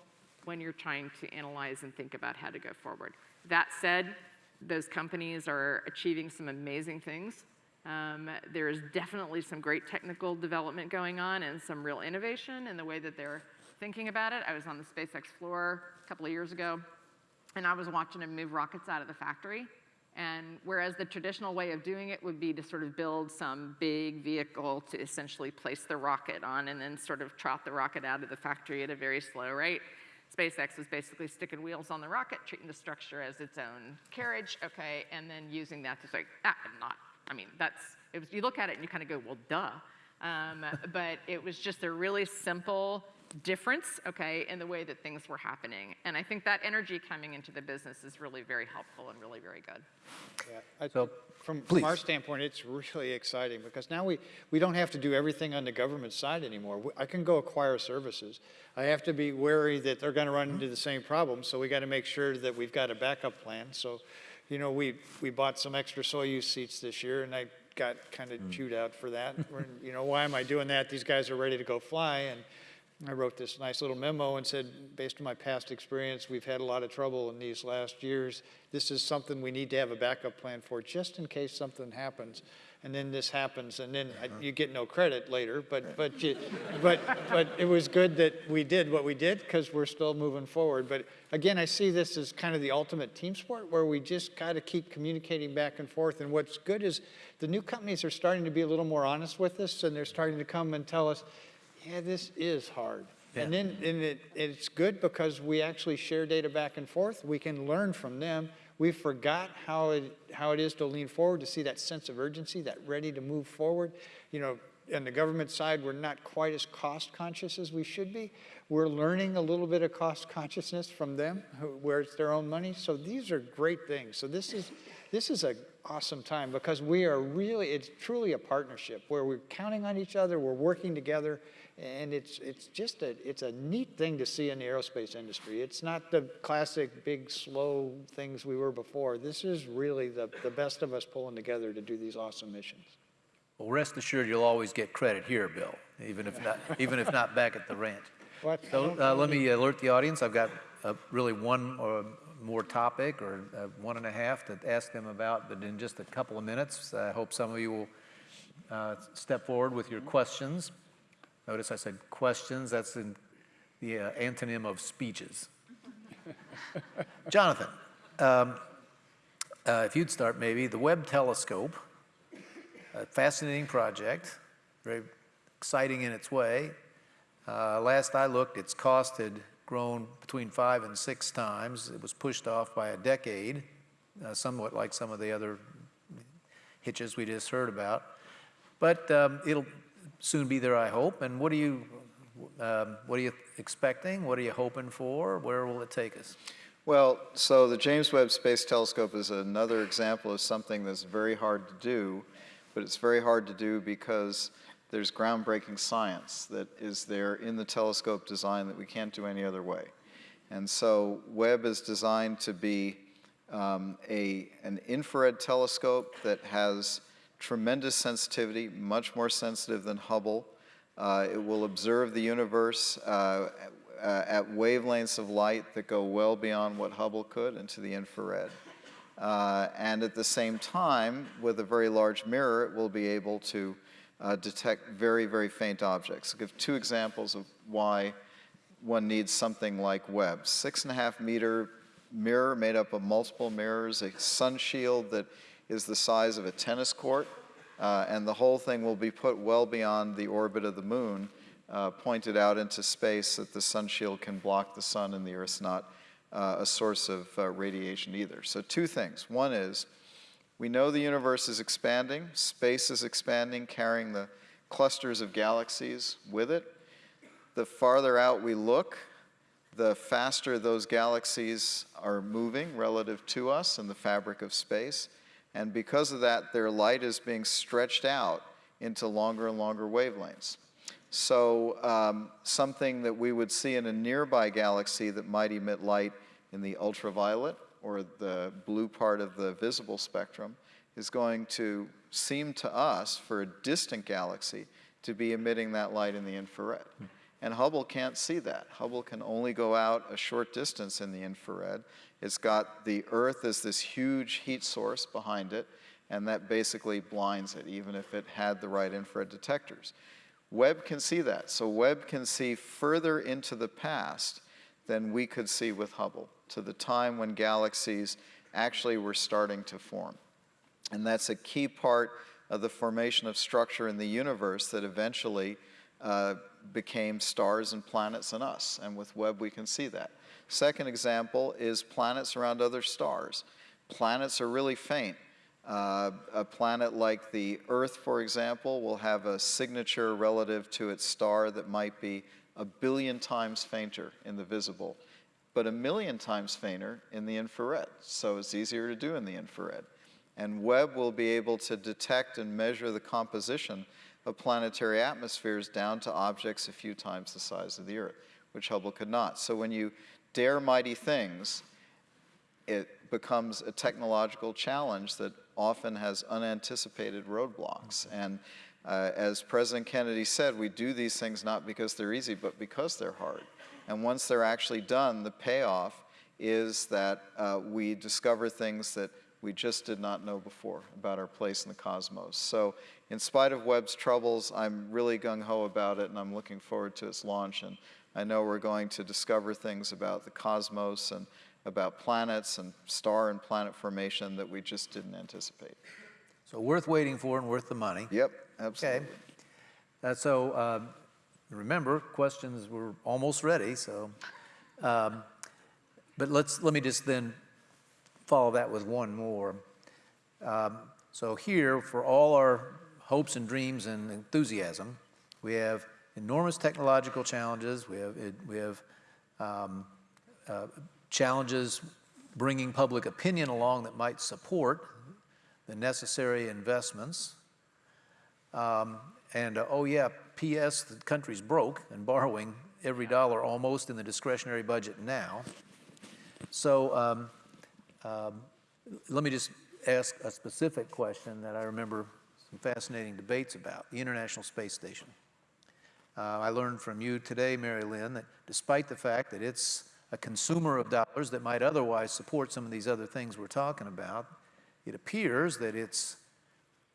when you're trying to analyze and think about how to go forward. That said, those companies are achieving some amazing things. Um, there is definitely some great technical development going on and some real innovation in the way that they're thinking about it. I was on the SpaceX floor a couple of years ago, and I was watching them move rockets out of the factory. And whereas the traditional way of doing it would be to sort of build some big vehicle to essentially place the rocket on and then sort of trot the rocket out of the factory at a very slow rate, SpaceX was basically sticking wheels on the rocket, treating the structure as its own carriage, okay, and then using that to say, ah, not I mean, that's, it was, you look at it and you kind of go, well, duh. Um, but it was just a really simple difference, okay, in the way that things were happening. And I think that energy coming into the business is really very helpful and really very good. Yeah, I, So, from, from our standpoint, it's really exciting because now we, we don't have to do everything on the government side anymore. I can go acquire services. I have to be wary that they're going to run into the same problem, so we got to make sure that we've got a backup plan. So, you know, we, we bought some extra Soyuz seats this year, and I got kind of hmm. chewed out for that. You know, why am I doing that? These guys are ready to go fly, and I wrote this nice little memo and said, based on my past experience, we've had a lot of trouble in these last years. This is something we need to have a backup plan for, just in case something happens. And then this happens, and then I- uh-huh. you get no credit later, but, but, you, but, but it was good that we did what we did, because we're still moving forward. But again, I see this as kind of the ultimate team sport, where we just got to keep communicating back and forth. And what's good is the new companies are starting to be a little more honest with us, and they're starting to come and tell us, yeah, this is hard. And then and it, it's good because we actually share data back and forth. We can learn from them. We forgot how it, how it is to lean forward, to see that sense of urgency, that ready to move forward. You know, on the government side, we're not quite as cost conscious as we should be. We're learning a little bit of cost consciousness from them, where it's their own money. So these are great things. So this is, this is an awesome time because we are really, it's truly a partnership where we're counting on each other, we're working together, and it's, it's just a, it's a neat thing to see in the aerospace industry. It's not the classic big, slow things we were before. This is really the, the best of us pulling together to do these awesome missions. Well, rest assured, you'll always get credit here, Bill, even if not, even if not back at the ranch. What? So uh, let me alert the audience, I've got uh, really one or more topic or uh, one and a half to ask them about, but in just a couple of minutes, I hope some of you will uh, step forward with your questions. Notice I said questions, that's in the uh, antonym of speeches. Jonathan, um, uh, if you'd start maybe, the Webb Telescope, a fascinating project, very exciting in its way. Uh, last I looked, its cost had grown between five and six times. It was pushed off by a decade, uh, somewhat like some of the other hitches we just heard about. But um, it'll soon be there, I hope. And what are you, um, what are you expecting? What are you hoping for? Where will it take us? Well, so the James Webb Space Telescope is another example of something that's very hard to do, but it's very hard to do because there's groundbreaking science that is there in the telescope design that we can't do any other way. And so Webb is designed to be um, a, an infrared telescope that has tremendous sensitivity, much more sensitive than Hubble. Uh, it will observe the universe uh, uh, at wavelengths of light that go well beyond what Hubble could into the infrared. Uh, and at the same time, with a very large mirror, it will be able to uh, detect very, very faint objects. I'll give two examples of why one needs something like Webb. Six and a half meter mirror made up of multiple mirrors, a sun shield that is the size of a tennis court, uh, and the whole thing will be put well beyond the orbit of the moon, uh, pointed out into space that the sun shield can block the sun and the Earth's not uh, a source of uh, radiation either. So two things. One is, we know the universe is expanding, space is expanding, carrying the clusters of galaxies with it. The farther out we look, the faster those galaxies are moving relative to us in the fabric of space. And because of that, their light is being stretched out into longer and longer wavelengths. So um, something that we would see in a nearby galaxy that might emit light in the ultraviolet or the blue part of the visible spectrum, is going to seem to us, for a distant galaxy, to be emitting that light in the infrared. And Hubble can't see that. Hubble can only go out a short distance in the infrared. It's got the Earth as this huge heat source behind it, and that basically blinds it, even if it had the right infrared detectors. Webb can see that. So Webb can see further into the past than we could see with Hubble to the time when galaxies actually were starting to form. And that's a key part of the formation of structure in the universe that eventually uh, became stars and planets and us. And with Webb, we can see that. Second example is planets around other stars. Planets are really faint. Uh, a planet like the Earth, for example, will have a signature relative to its star that might be a billion times fainter in the visible but a million times fainter in the infrared. So it's easier to do in the infrared. And Webb will be able to detect and measure the composition of planetary atmospheres down to objects a few times the size of the Earth, which Hubble could not. So when you dare mighty things, it becomes a technological challenge that often has unanticipated roadblocks. And uh, as President Kennedy said, we do these things not because they're easy, but because they're hard. And once they're actually done, the payoff is that uh, we discover things that we just did not know before about our place in the cosmos. So in spite of Webb's troubles, I'm really gung-ho about it, and I'm looking forward to its launch. And I know we're going to discover things about the cosmos and about planets and star and planet formation that we just didn't anticipate. So worth waiting for and worth the money. Yep, absolutely. Okay. Uh, so uh, Remember, questions were almost ready, so. Um, but let's, let me just then follow that with one more. Um, so here, for all our hopes and dreams and enthusiasm, we have enormous technological challenges. We have, we have um, uh, challenges bringing public opinion along that might support the necessary investments. Um, and uh, oh yeah, P.S. the country's broke and borrowing every dollar almost in the discretionary budget now. So um, um, let me just ask a specific question that I remember some fascinating debates about, the International Space Station. Uh, I learned from you today, Mary Lynn, that despite the fact that it's a consumer of dollars that might otherwise support some of these other things we're talking about, it appears that its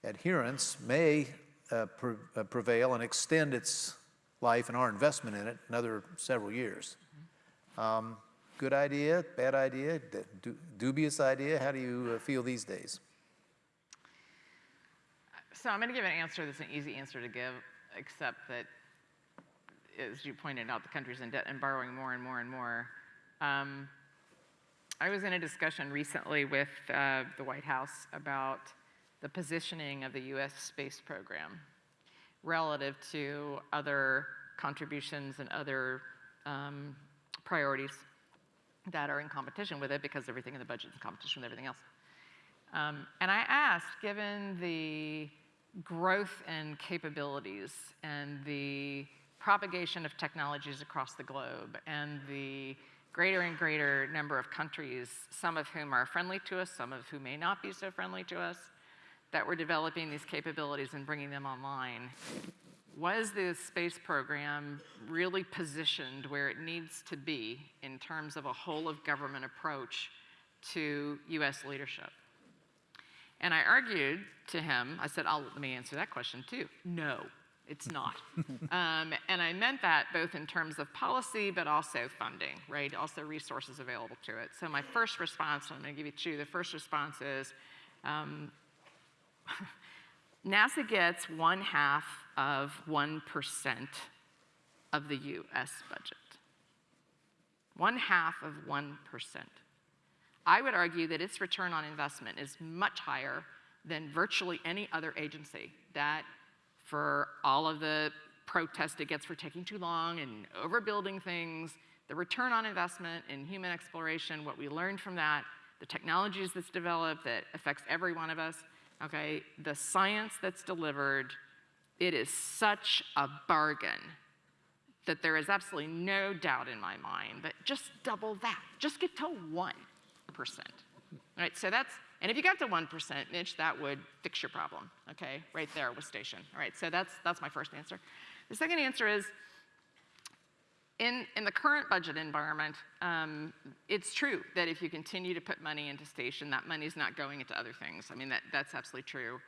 adherence may uh, pre- uh, prevail and extend its life and our investment in it another several years. Um, good idea, bad idea, dubious idea? How do you uh, feel these days? So I'm going to give an answer that's an easy answer to give, except that, as you pointed out, the country's in debt and borrowing more and more and more. Um, I was in a discussion recently with uh, the White House about the positioning of the U.S. space program relative to other contributions and other um, priorities that are in competition with it because everything in the budget is in competition with everything else. Um, and I asked, given the growth and capabilities and the propagation of technologies across the globe and the greater and greater number of countries, some of whom are friendly to us, some of whom may not be so friendly to us, that we're developing these capabilities and bringing them online. Was the space program really positioned where it needs to be in terms of a whole of government approach to US leadership? And I argued to him, I said, I'll, let me answer that question too. No, it's not. um, and I meant that both in terms of policy, but also funding, right? Also resources available to it. So my first response, I'm gonna give you two, the first response is, um, NASA gets one half of 1% of the US budget. One half of 1%. I would argue that its return on investment is much higher than virtually any other agency that for all of the protest it gets for taking too long and overbuilding things, the return on investment in human exploration, what we learned from that, the technologies that's developed that affects every one of us, okay, the science that's delivered, it is such a bargain that there is absolutely no doubt in my mind that just double that, just get to 1%. Right, so that's, and if you got to 1%, Mitch, that would fix your problem, okay, right there with station. All right, so that's, that's my first answer. The second answer is, in, in the current budget environment, um, it's true that if you continue to put money into station, that money's not going into other things. I mean, that, that's absolutely true.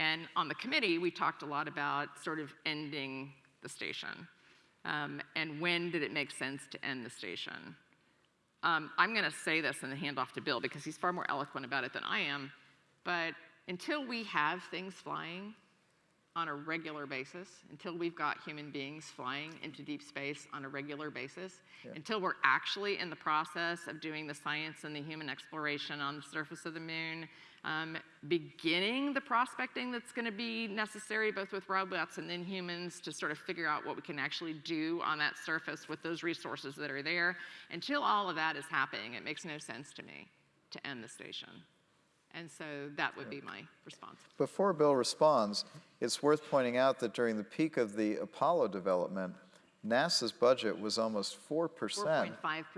And on the committee, we talked a lot about sort of ending the station. Um, and when did it make sense to end the station? Um, I'm going to say this and then hand off to Bill because he's far more eloquent about it than I am. But until we have things flying on a regular basis, until we've got human beings flying into deep space on a regular basis, until we're actually in the process of doing the science and the human exploration on the surface of the moon, um, beginning the prospecting that's going to be necessary both with robots and then humans to sort of figure out what we can actually do on that surface with those resources that are there. Until all of that is happening, it makes no sense to me to end the station. And so that would be my response. Before Bill responds, it's worth pointing out that during the peak of the Apollo development, NASA's budget was almost 4%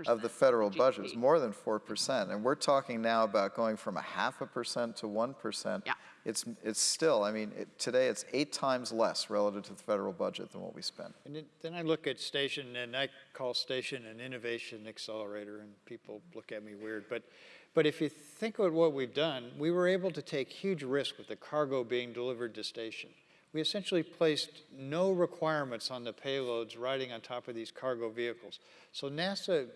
of the federal of budget. It was more than 4%. And we're talking now about going from a half a percent to 1%. Yeah. It's, it's still, I mean, it, today it's eight times less relative to the federal budget than what we spend. And then- then I look at station, and I call station an innovation accelerator, and people look at me weird. But, but if you think of what we've done, we were able to take huge risk with the cargo being delivered to station. We essentially placed no requirements on the payloads riding on top of these cargo vehicles. So NASA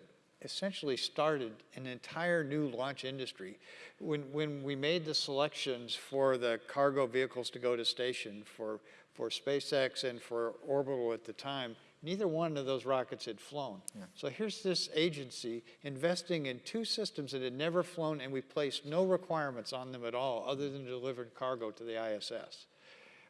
essentially started an entire new launch industry. When, when we made the selections for the cargo vehicles to go to station for, for SpaceX and for Orbital at the time, neither one of those rockets had flown. So here's this agency investing in two systems that had never flown and we placed no requirements on them at all other than delivering cargo to the ISS.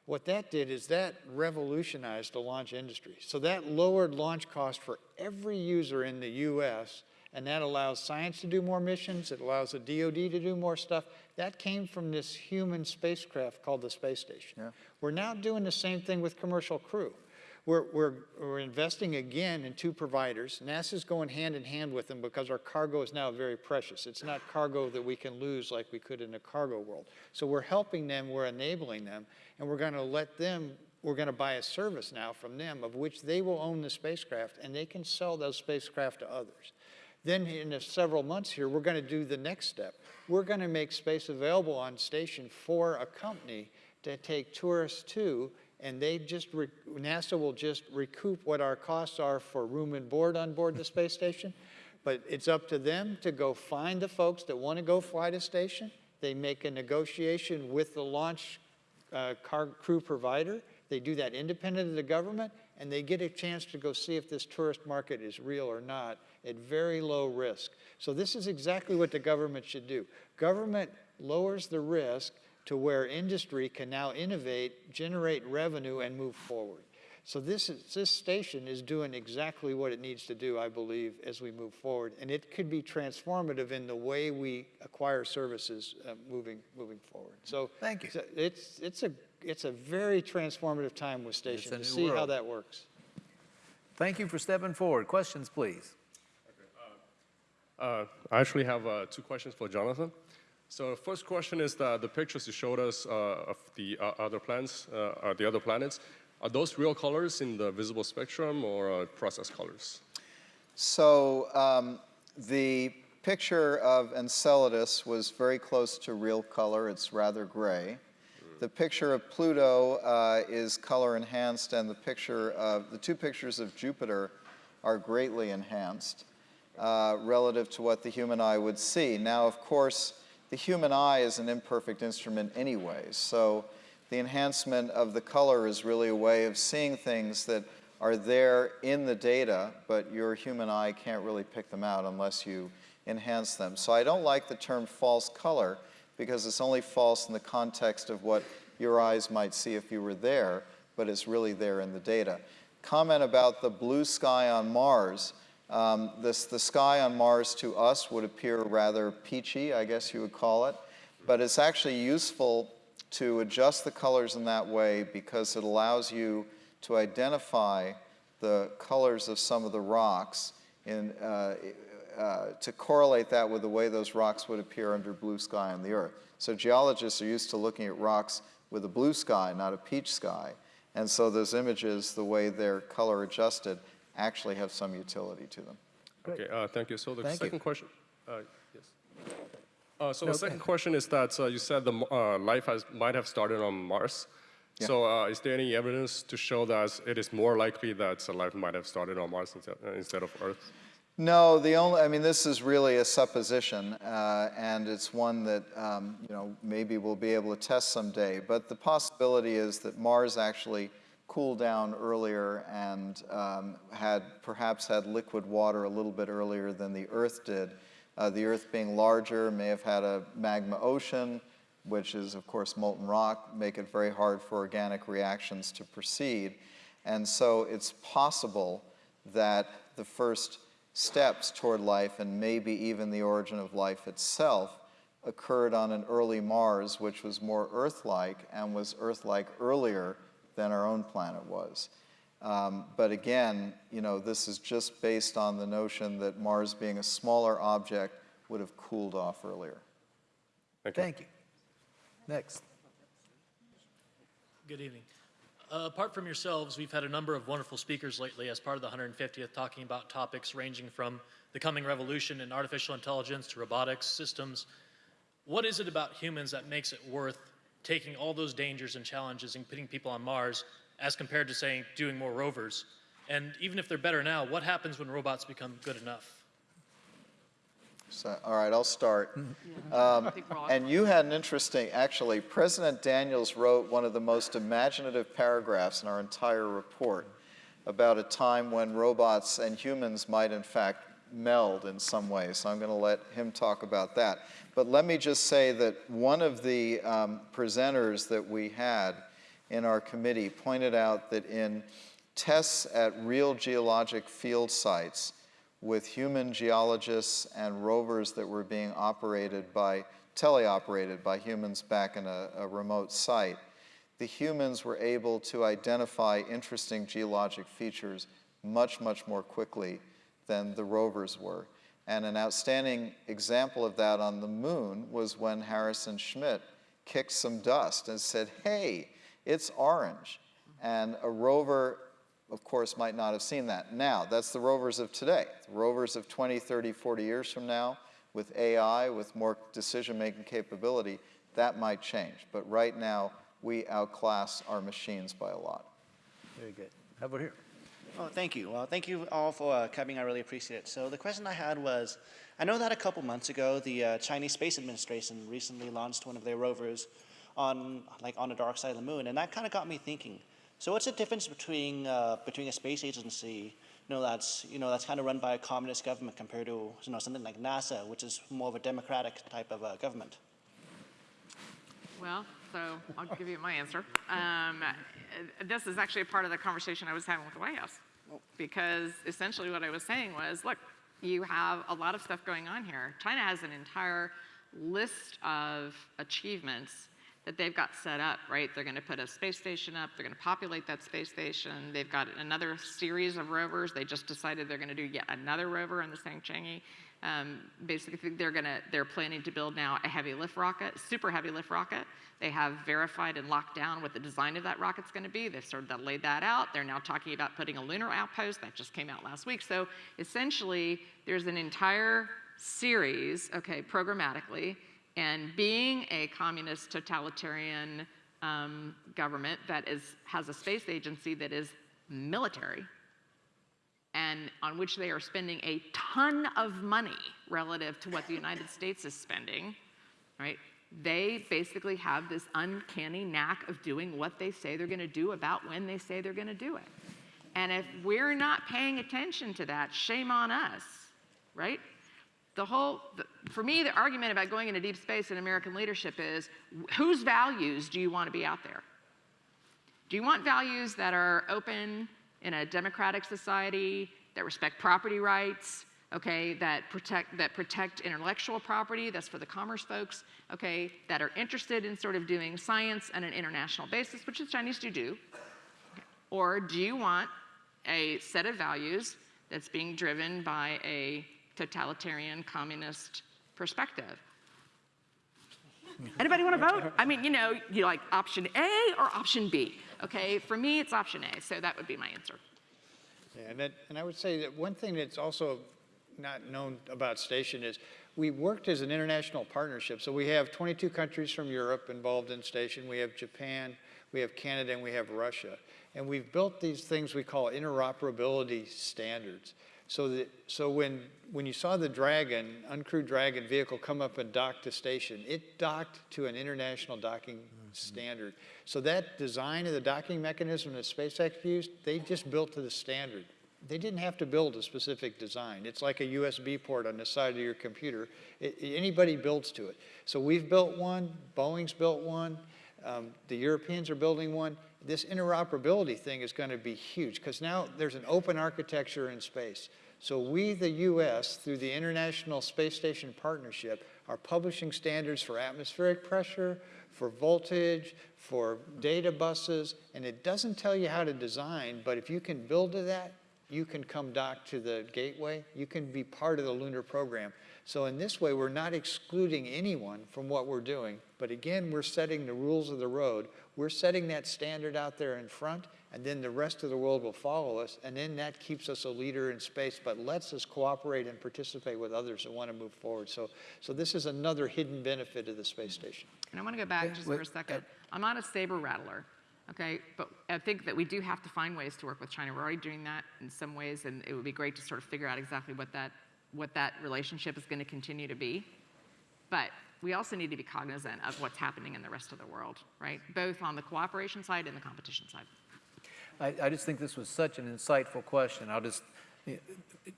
What that did is that revolutionized the launch industry. So that lowered launch cost for every user in the US, and that allows science to do more missions, it allows the DoD to do more stuff. That came from this human spacecraft called the space station. We're now doing the same thing with commercial crew. We're, we're, we're investing again in two providers. NASA's going hand in hand with them because our cargo is now very precious. It's not cargo that we can lose like we could in the cargo world. So we're helping them, we're enabling them, and we're going to let them, we're going to buy a service now from them of which they will own the spacecraft and they can sell those spacecraft to others. Then in several months here, we're going to do the next step. We're going to make space available on station for a company to take tourists to, and they just, NASA will just recoup what our costs are for room and board on board the space station. But it's up to them to go find the folks that want to go fly to station. They make a negotiation with the launch uh, car crew provider. They do that independent of the government, and they get a chance to go see if this tourist market is real or not at very low risk. So this is exactly what the government should do. Government lowers the risk to where industry can now innovate, generate revenue, and move forward. So this, is, this station is doing exactly what it needs to do, I believe, as we move forward. And it could be transformative in the way we acquire services uh, moving, moving forward. So Thank you. so It's, it's, a, it's a very transformative time with station to new see how that works. Thank you for stepping forward. Questions, please. Uh, I actually have uh, two questions for Jonathan. So first question is that the pictures you showed us uh, of the uh, other planets, uh, uh, the other planets, are those real colors in the visible spectrum or uh, process colors? So um, the picture of Enceladus was very close to real color. It's rather gray. The picture of Pluto uh, is color enhanced, and the picture of the two pictures of Jupiter are greatly enhanced relative to what the human eye would see. Now, of course, the human eye is an imperfect instrument anyway, so the enhancement of the color is really a way of seeing things that are there in the data, but your human eye can't really pick them out unless you enhance them. So I don't like the term false color because it's only false in the context of what your eyes might see if you were there, but it's really there in the data. Comment about the blue sky on Mars. Um, this, the sky on Mars to us would appear rather peachy, I guess you would call it, but it's actually useful to adjust the colors in that way because it allows you to identify the colors of some of the rocks in, uh, uh, to correlate that with the way those rocks would appear under blue sky on the Earth. So geologists are used to looking at rocks with a blue sky, not a peach sky. And so those images, the way they're color adjusted, actually have some utility to them. Okay, uh, thank you. So the Thank you. second question, uh, yes. Uh, so No, the second question is that uh, you said the uh, life has, might have started on Mars. Yeah. So uh, is there any evidence to show that it is more likely that uh, life might have started on Mars instead, instead of Earth? No, the only, I mean, this is really a supposition, uh, and it's one that, um, you know, maybe we'll be able to test someday. But the possibility is that Mars actually cooled down earlier and um, had, perhaps had liquid water a little bit earlier than the Earth did. Uh, the Earth being larger may have had a magma ocean, which is, of course, molten rock, make it very hard for organic reactions to proceed. And so it's possible that the first steps toward life and maybe even the origin of life itself occurred on an early Mars, which was more Earth-like and was Earth-like earlier than our own planet was. Um, but again, you know, this is just based on the notion that Mars being a smaller object would have cooled off earlier. Thank you. Thank you. Next. Good evening. Uh, apart from yourselves, we've had a number of wonderful speakers lately as part of the 150th talking about topics ranging from the coming revolution in artificial intelligence to robotics systems. What is it about humans that makes it worth taking all those dangers and challenges and putting people on Mars as compared to, saying, doing more rovers? And even if they're better now, what happens when robots become good enough? So, all right, I'll start. Um, and you had an interesting, actually, President Daniels wrote one of the most imaginative paragraphs in our entire report about a time when robots and humans might, in fact, meld in some way. So I'm going to let him talk about that. But let me just say that one of the um, presenters that we had in our committee pointed out that in tests at real geologic field sites, with human geologists and rovers that were being operated by, teleoperated by humans back in a, a remote site, the humans were able to identify interesting geologic features much, much more quickly than the rovers were. And an outstanding example of that on the moon was when Harrison Schmitt kicked some dust and said, hey, it's orange. And a rover, of course, might not have seen that. Now, that's the rovers of today. The rovers of 20, 30, 40 years from now, with AI, with more decision-making capability, that might change. But right now, we outclass our machines by a lot. Very good. How about here? Oh, thank you. Well, thank you all for uh, coming. I really appreciate it. So the question I had was, I know that a couple months ago, the uh, Chinese Space Administration recently launched one of their rovers on, like, on the dark side of the moon, and that kind of got me thinking. So what's the difference between uh, between a space agency, you know, that's you know that's kind of run by a communist government compared to you know something like NASA, which is more of a democratic type of uh, government? Well, so I'll give you my answer. Um, this is actually a part of the conversation I was having with the White House. Because essentially what I was saying was, look, you have a lot of stuff going on here. China has an entire list of achievements that they've got set up, right? They're going to put a space station up. They're going to populate that space station. They've got another series of rovers. They just decided they're going to do yet another rover on the Chang'e. Um, basically, they're to they're planning to build now a heavy lift rocket, super heavy lift rocket. They have verified and locked down what the design of that rocket's going to be. They've sort of laid that out. They're now talking about putting a lunar outpost that just came out last week. So essentially, there's an entire series, okay, programmatically, and being a communist totalitarian um, government that is, has a space agency that is military and on which they are spending a ton of money relative to what the United States is spending, right? They basically have this uncanny knack of doing what they say they're going to do about when they say they're going to do it. And if we're not paying attention to that, shame on us, right? the whole, the, for me, the argument about going into deep space and American leadership is whose values do you want to be out there? Do you want values that are open in a democratic society, that respect property rights, okay, that protect, that protect intellectual property, that's for the commerce folks, okay, that are interested in sort of doing science on an international basis, which the Chinese do do? Or do you want a set of values that's being driven by a totalitarian communist perspective. Anybody want to vote? I mean, you know, you like option A or option B. Okay, for me, it's option A, so that would be my answer. Yeah, and, that, and I would say that one thing that's also not known about Station is we worked as an international partnership. So we have 22 countries from Europe involved in Station. We have Japan, we have Canada, and we have Russia. And we've built these things we call interoperability standards. So, that, so when, when you saw the Dragon, uncrewed Dragon vehicle come up and dock to station, it docked to an international docking mm -hmm. standard. So that design of the docking mechanism that SpaceX used, they just built to the standard. They didn't have to build a specific design. It's like a USB port on the side of your computer. It, anybody builds to it. So we've built one, Boeing's built one, um, the Europeans are building one this interoperability thing is going to be huge because now there's an open architecture in space. So we, the US, through the International Space Station Partnership, are publishing standards for atmospheric pressure, for voltage, for data buses, and it doesn't tell you how to design, but if you can build to that, you can come dock to the gateway, you can be part of the lunar program. So in this way, we're not excluding anyone from what we're doing, but again, we're setting the rules of the road. We're setting that standard out there in front, and then the rest of the world will follow us, and then that keeps us a leader in space, but lets us cooperate and participate with others that want to move forward. So, so this is another hidden benefit of the space station. And I want to go back just for a second. I'm not a saber rattler, okay, but I think that we do have to find ways to work with China. We're already doing that in some ways, and it would be great to sort of figure out exactly what that what that relationship is going to continue to be. But we also need to be cognizant of what's happening in the rest of the world, right? Both on the cooperation side and the competition side. I, I just think this was such an insightful question. I'll just,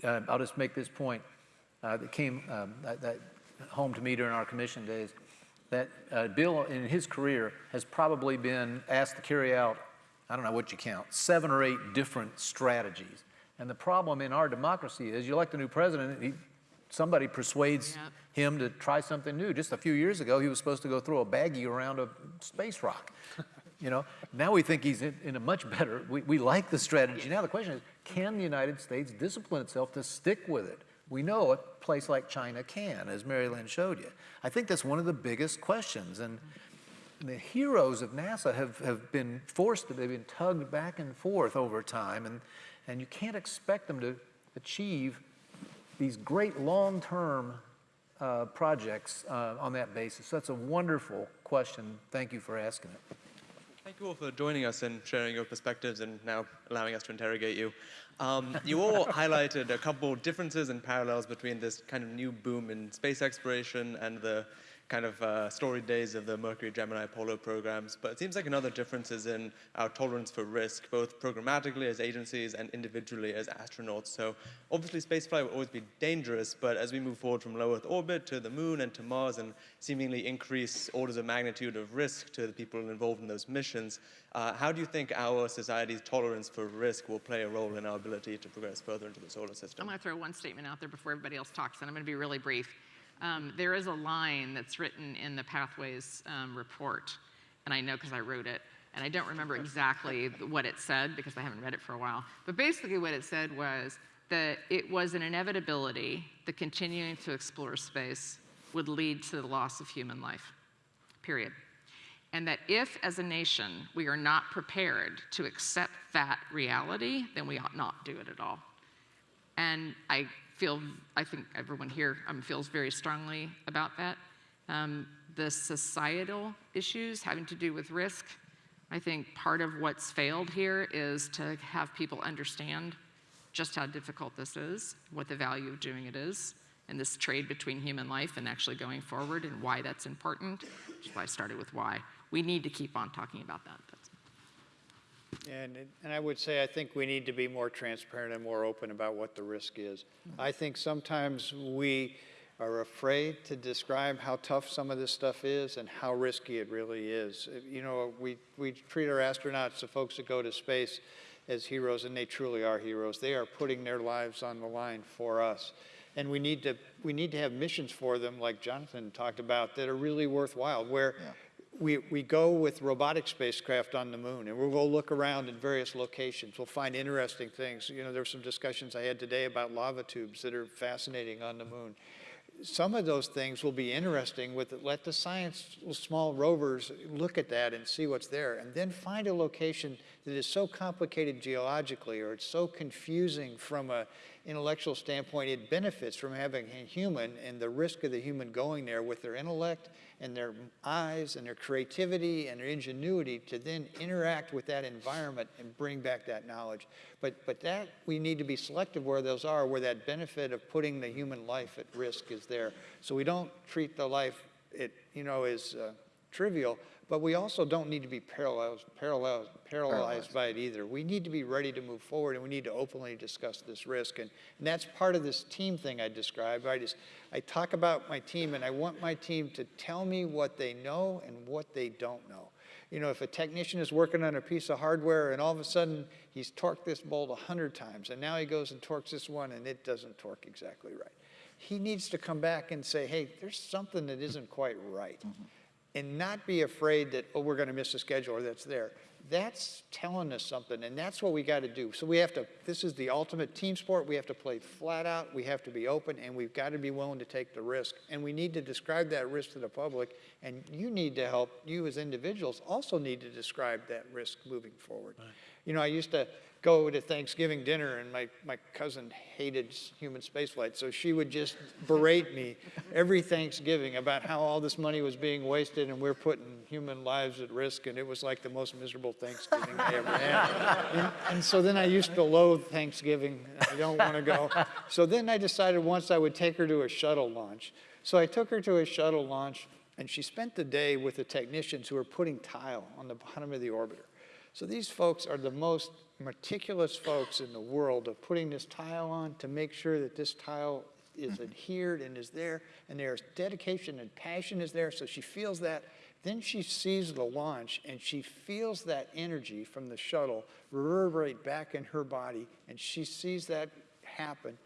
uh, I'll just make this point uh, that came um, that, that, home to me during our commission days. That uh, Bill, in his career, has probably been asked to carry out, I don't know what you count, seven or eight different strategies and the problem in our democracy is you elect a new president, he, somebody persuades him to try something new. Just a few years ago, he was supposed to go throw a baggie around a space rock. You know, now we think he's in, in a much better, we, we like the strategy. Now the question is, can the United States discipline itself to stick with it? We know a place like China can, as Mary Lynn showed you. I think that's one of the biggest questions. And the heroes of NASA have, have been forced to, they've been tugged back and forth over time. And, and you can't expect them to achieve these great long-term uh, projects uh, on that basis. So that's a wonderful question. Thank you for asking it. Thank you all for joining us and sharing your perspectives and now allowing us to interrogate you. Um, you all highlighted a couple differences and parallels between this kind of new boom in space exploration and the kind of uh, storied days of the Mercury, Gemini, Apollo programs, but it seems like another difference is in our tolerance for risk, both programmatically as agencies and individually as astronauts. So obviously spaceflight will always be dangerous, but as we move forward from low Earth orbit to the moon and to Mars and seemingly increase orders of magnitude of risk to the people involved in those missions, uh, how do you think our society's tolerance for risk will play a role in our ability to progress further into the solar system? I'm to throw one statement out there before everybody else talks, and I'm going to be really brief. Um, there is a line that's written in the Pathways um, report, and I know because I wrote it, and I don't remember exactly what it said because I haven't read it for a while. But basically, what it said was that it was an inevitability that continuing to explore space would lead to the loss of human life, period. And that if, as a nation, we are not prepared to accept that reality, then we ought not do it at all. And I feel, I think everyone here um, feels very strongly about that. Um, the societal issues having to do with risk, I think part of what's failed here is to have people understand just how difficult this is, what the value of doing it is, and this trade between human life and actually going forward and why that's important, which is why I started with why. We need to keep on talking about that. And, and I would say I think we need to be more transparent and more open about what the risk is. Mm-hmm. I think sometimes we are afraid to describe how tough some of this stuff is and how risky it really is. You know, we, we treat our astronauts, the folks that go to space, as heroes, and they truly are heroes. They are putting their lives on the line for us. And we need to, we need to have missions for them, like Jonathan talked about, that are really worthwhile, where yeah we, we go with robotic spacecraft on the moon and we'll go look around in various locations. We'll find interesting things. You know, there were some discussions I had today about lava tubes that are fascinating on the moon. Some of those things will be interesting with it. Let the science small rovers look at that and see what's there and then find a location that is so complicated geologically or it's so confusing from a intellectual standpoint, it benefits from having a human and the risk of the human going there with their intellect and their eyes and their creativity and their ingenuity to then interact with that environment and bring back that knowledge. But, but that, we need to be selective where those are, where that benefit of putting the human life at risk is there. So we don't treat the life, it, you know, is uh, trivial, but we also don't need to be paralyzed, paralyzed, paralyzed by it either. We need to be ready to move forward and we need to openly discuss this risk. And, and that's part of this team thing I described. I just, I talk about my team and I want my team to tell me what they know and what they don't know. You know, if a technician is working on a piece of hardware and all of a sudden he's torqued this bolt 100 times and now he goes and torques this one and it doesn't torque exactly right. He needs to come back and say, hey, there's something that isn't quite right. Mm -hmm and not be afraid that, oh, we're going to miss a schedule or that's there. That's telling us something, and that's what we got to do. So we have to, this is the ultimate team sport. We have to play flat out. We have to be open, and we've got to be willing to take the risk. And we need to describe that risk to the public, and you need to help, you as individuals also need to describe that risk moving forward. Right. You know, I used to, go to Thanksgiving dinner, and my, my cousin hated human spaceflight, so she would just berate me every Thanksgiving about how all this money was being wasted and we're putting human lives at risk, and it was like the most miserable Thanksgiving I ever had. And, and so then I used to loathe Thanksgiving. I don't want to go. So then I decided once I would take her to a shuttle launch. So I took her to a shuttle launch, and she spent the day with the technicians who were putting tile on the bottom of the orbiter. So these folks are the most meticulous folks in the world of putting this tile on to make sure that this tile is mm-hmm. adhered and is there, and there's dedication and passion is there, so she feels that. Then she sees the launch and she feels that energy from the shuttle reverberate back in her body, and she sees that happen.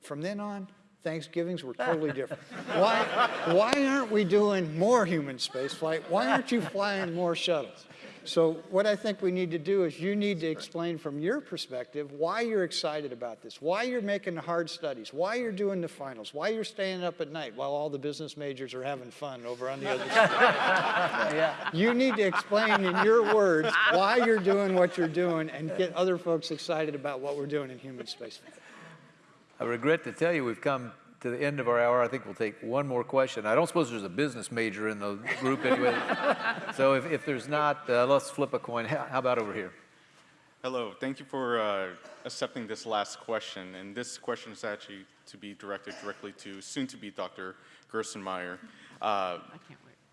From then on, Thanksgivings were totally different. why, why aren't we doing more human spaceflight? Why aren't you flying more shuttles? So what I think we need to do is you need to explain from your perspective why you're excited about this, why you're making the hard studies, why you're doing the finals, why you're staying up at night while all the business majors are having fun over on the other side. You need to explain in your words why you're doing what you're doing and get other folks excited about what we're doing in human space. I regret to tell you, we've come to the end of our hour. I think we'll take one more question. I don't suppose there's a business major in the group anyway. so if, if there's not, uh, let's flip a coin. How, how about over here? Hello, thank you for uh, accepting this last question. And this question is actually to be directed directly to soon-to-be Dr. Gerstenmaier. Uh,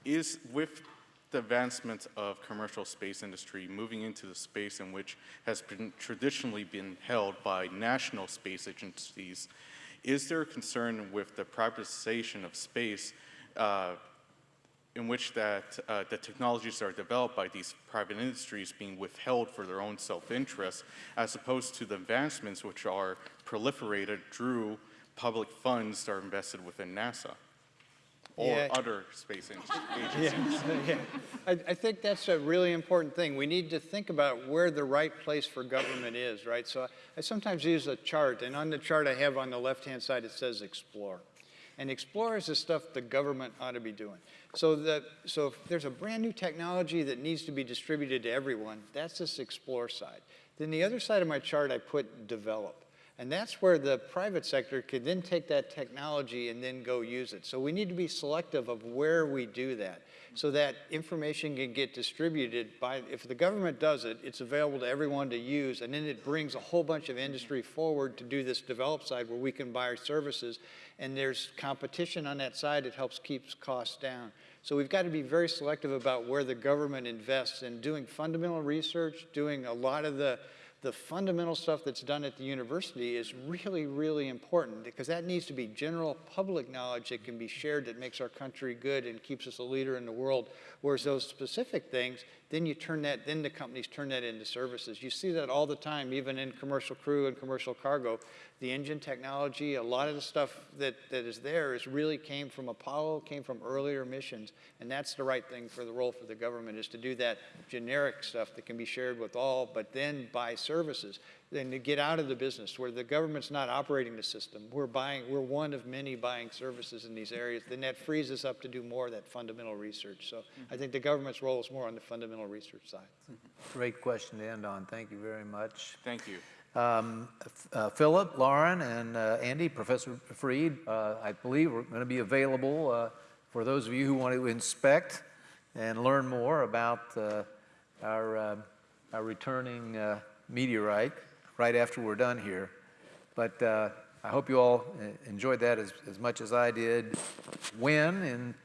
is with the advancement of commercial space industry moving into the space in which has been traditionally been held by national space agencies, is there a concern with the privatization of space uh, in which that uh, the technologies that are developed by these private industries being withheld for their own self-interest as opposed to the advancements which are proliferated through public funds that are invested within NASA or Yeah. other space agencies? Yeah, yeah. I, I think that's a really important thing. We need to think about where the right place for government is, right? So I, I sometimes use a chart, and on the chart I have on the left-hand side, it says explore. And explore is the stuff the government ought to be doing. So that, so if there's a brand new technology that needs to be distributed to everyone, that's this explore side. Then the other side of my chart, I put develop. And that's where the private sector could then take that technology and then go use it. So we need to be selective of where we do that so that information can get distributed by, if the government does it, it's available to everyone to use and then it brings a whole bunch of industry forward to do this develop side where we can buy our services and there's competition on that side, it helps keep costs down. So we've got to be very selective about where the government invests in doing fundamental research, doing a lot of the the fundamental stuff that's done at the university is really, really important because that needs to be general public knowledge that can be shared that makes our country good and keeps us a leader in the world. Whereas those specific things, then you turn that, then the companies turn that into services. You see that all the time, even in commercial crew and commercial cargo. The engine technology, a lot of the stuff that, that is there is really came from Apollo, came from earlier missions. And that's the right thing for the role for the government is to do that generic stuff that can be shared with all, but then buy services. Then to get out of the business where the government's not operating the system. We're buying, we're one of many buying services in these areas. Then that frees us up to do more of that fundamental research. So I think the government's role is more on the fundamental research side. Great question to end on. Thank you very much. Thank you. Um, uh, Philip, Lauren, and uh, Andy, Professor Freed, uh, I believe we're going to be available uh, for those of you who want to inspect and learn more about uh, our, uh, our returning uh, meteorite right after we're done here. But uh, I hope you all uh, enjoyed that as, as much as I did. When in,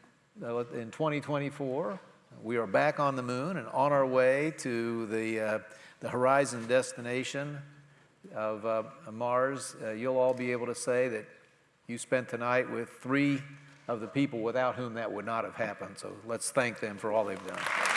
uh, in 2024, we are back on the moon and on our way to the, uh, the horizon destination of uh, Mars, uh, you'll all be able to say that you spent tonight with three of the people without whom that would not have happened. So let's thank them for all they've done.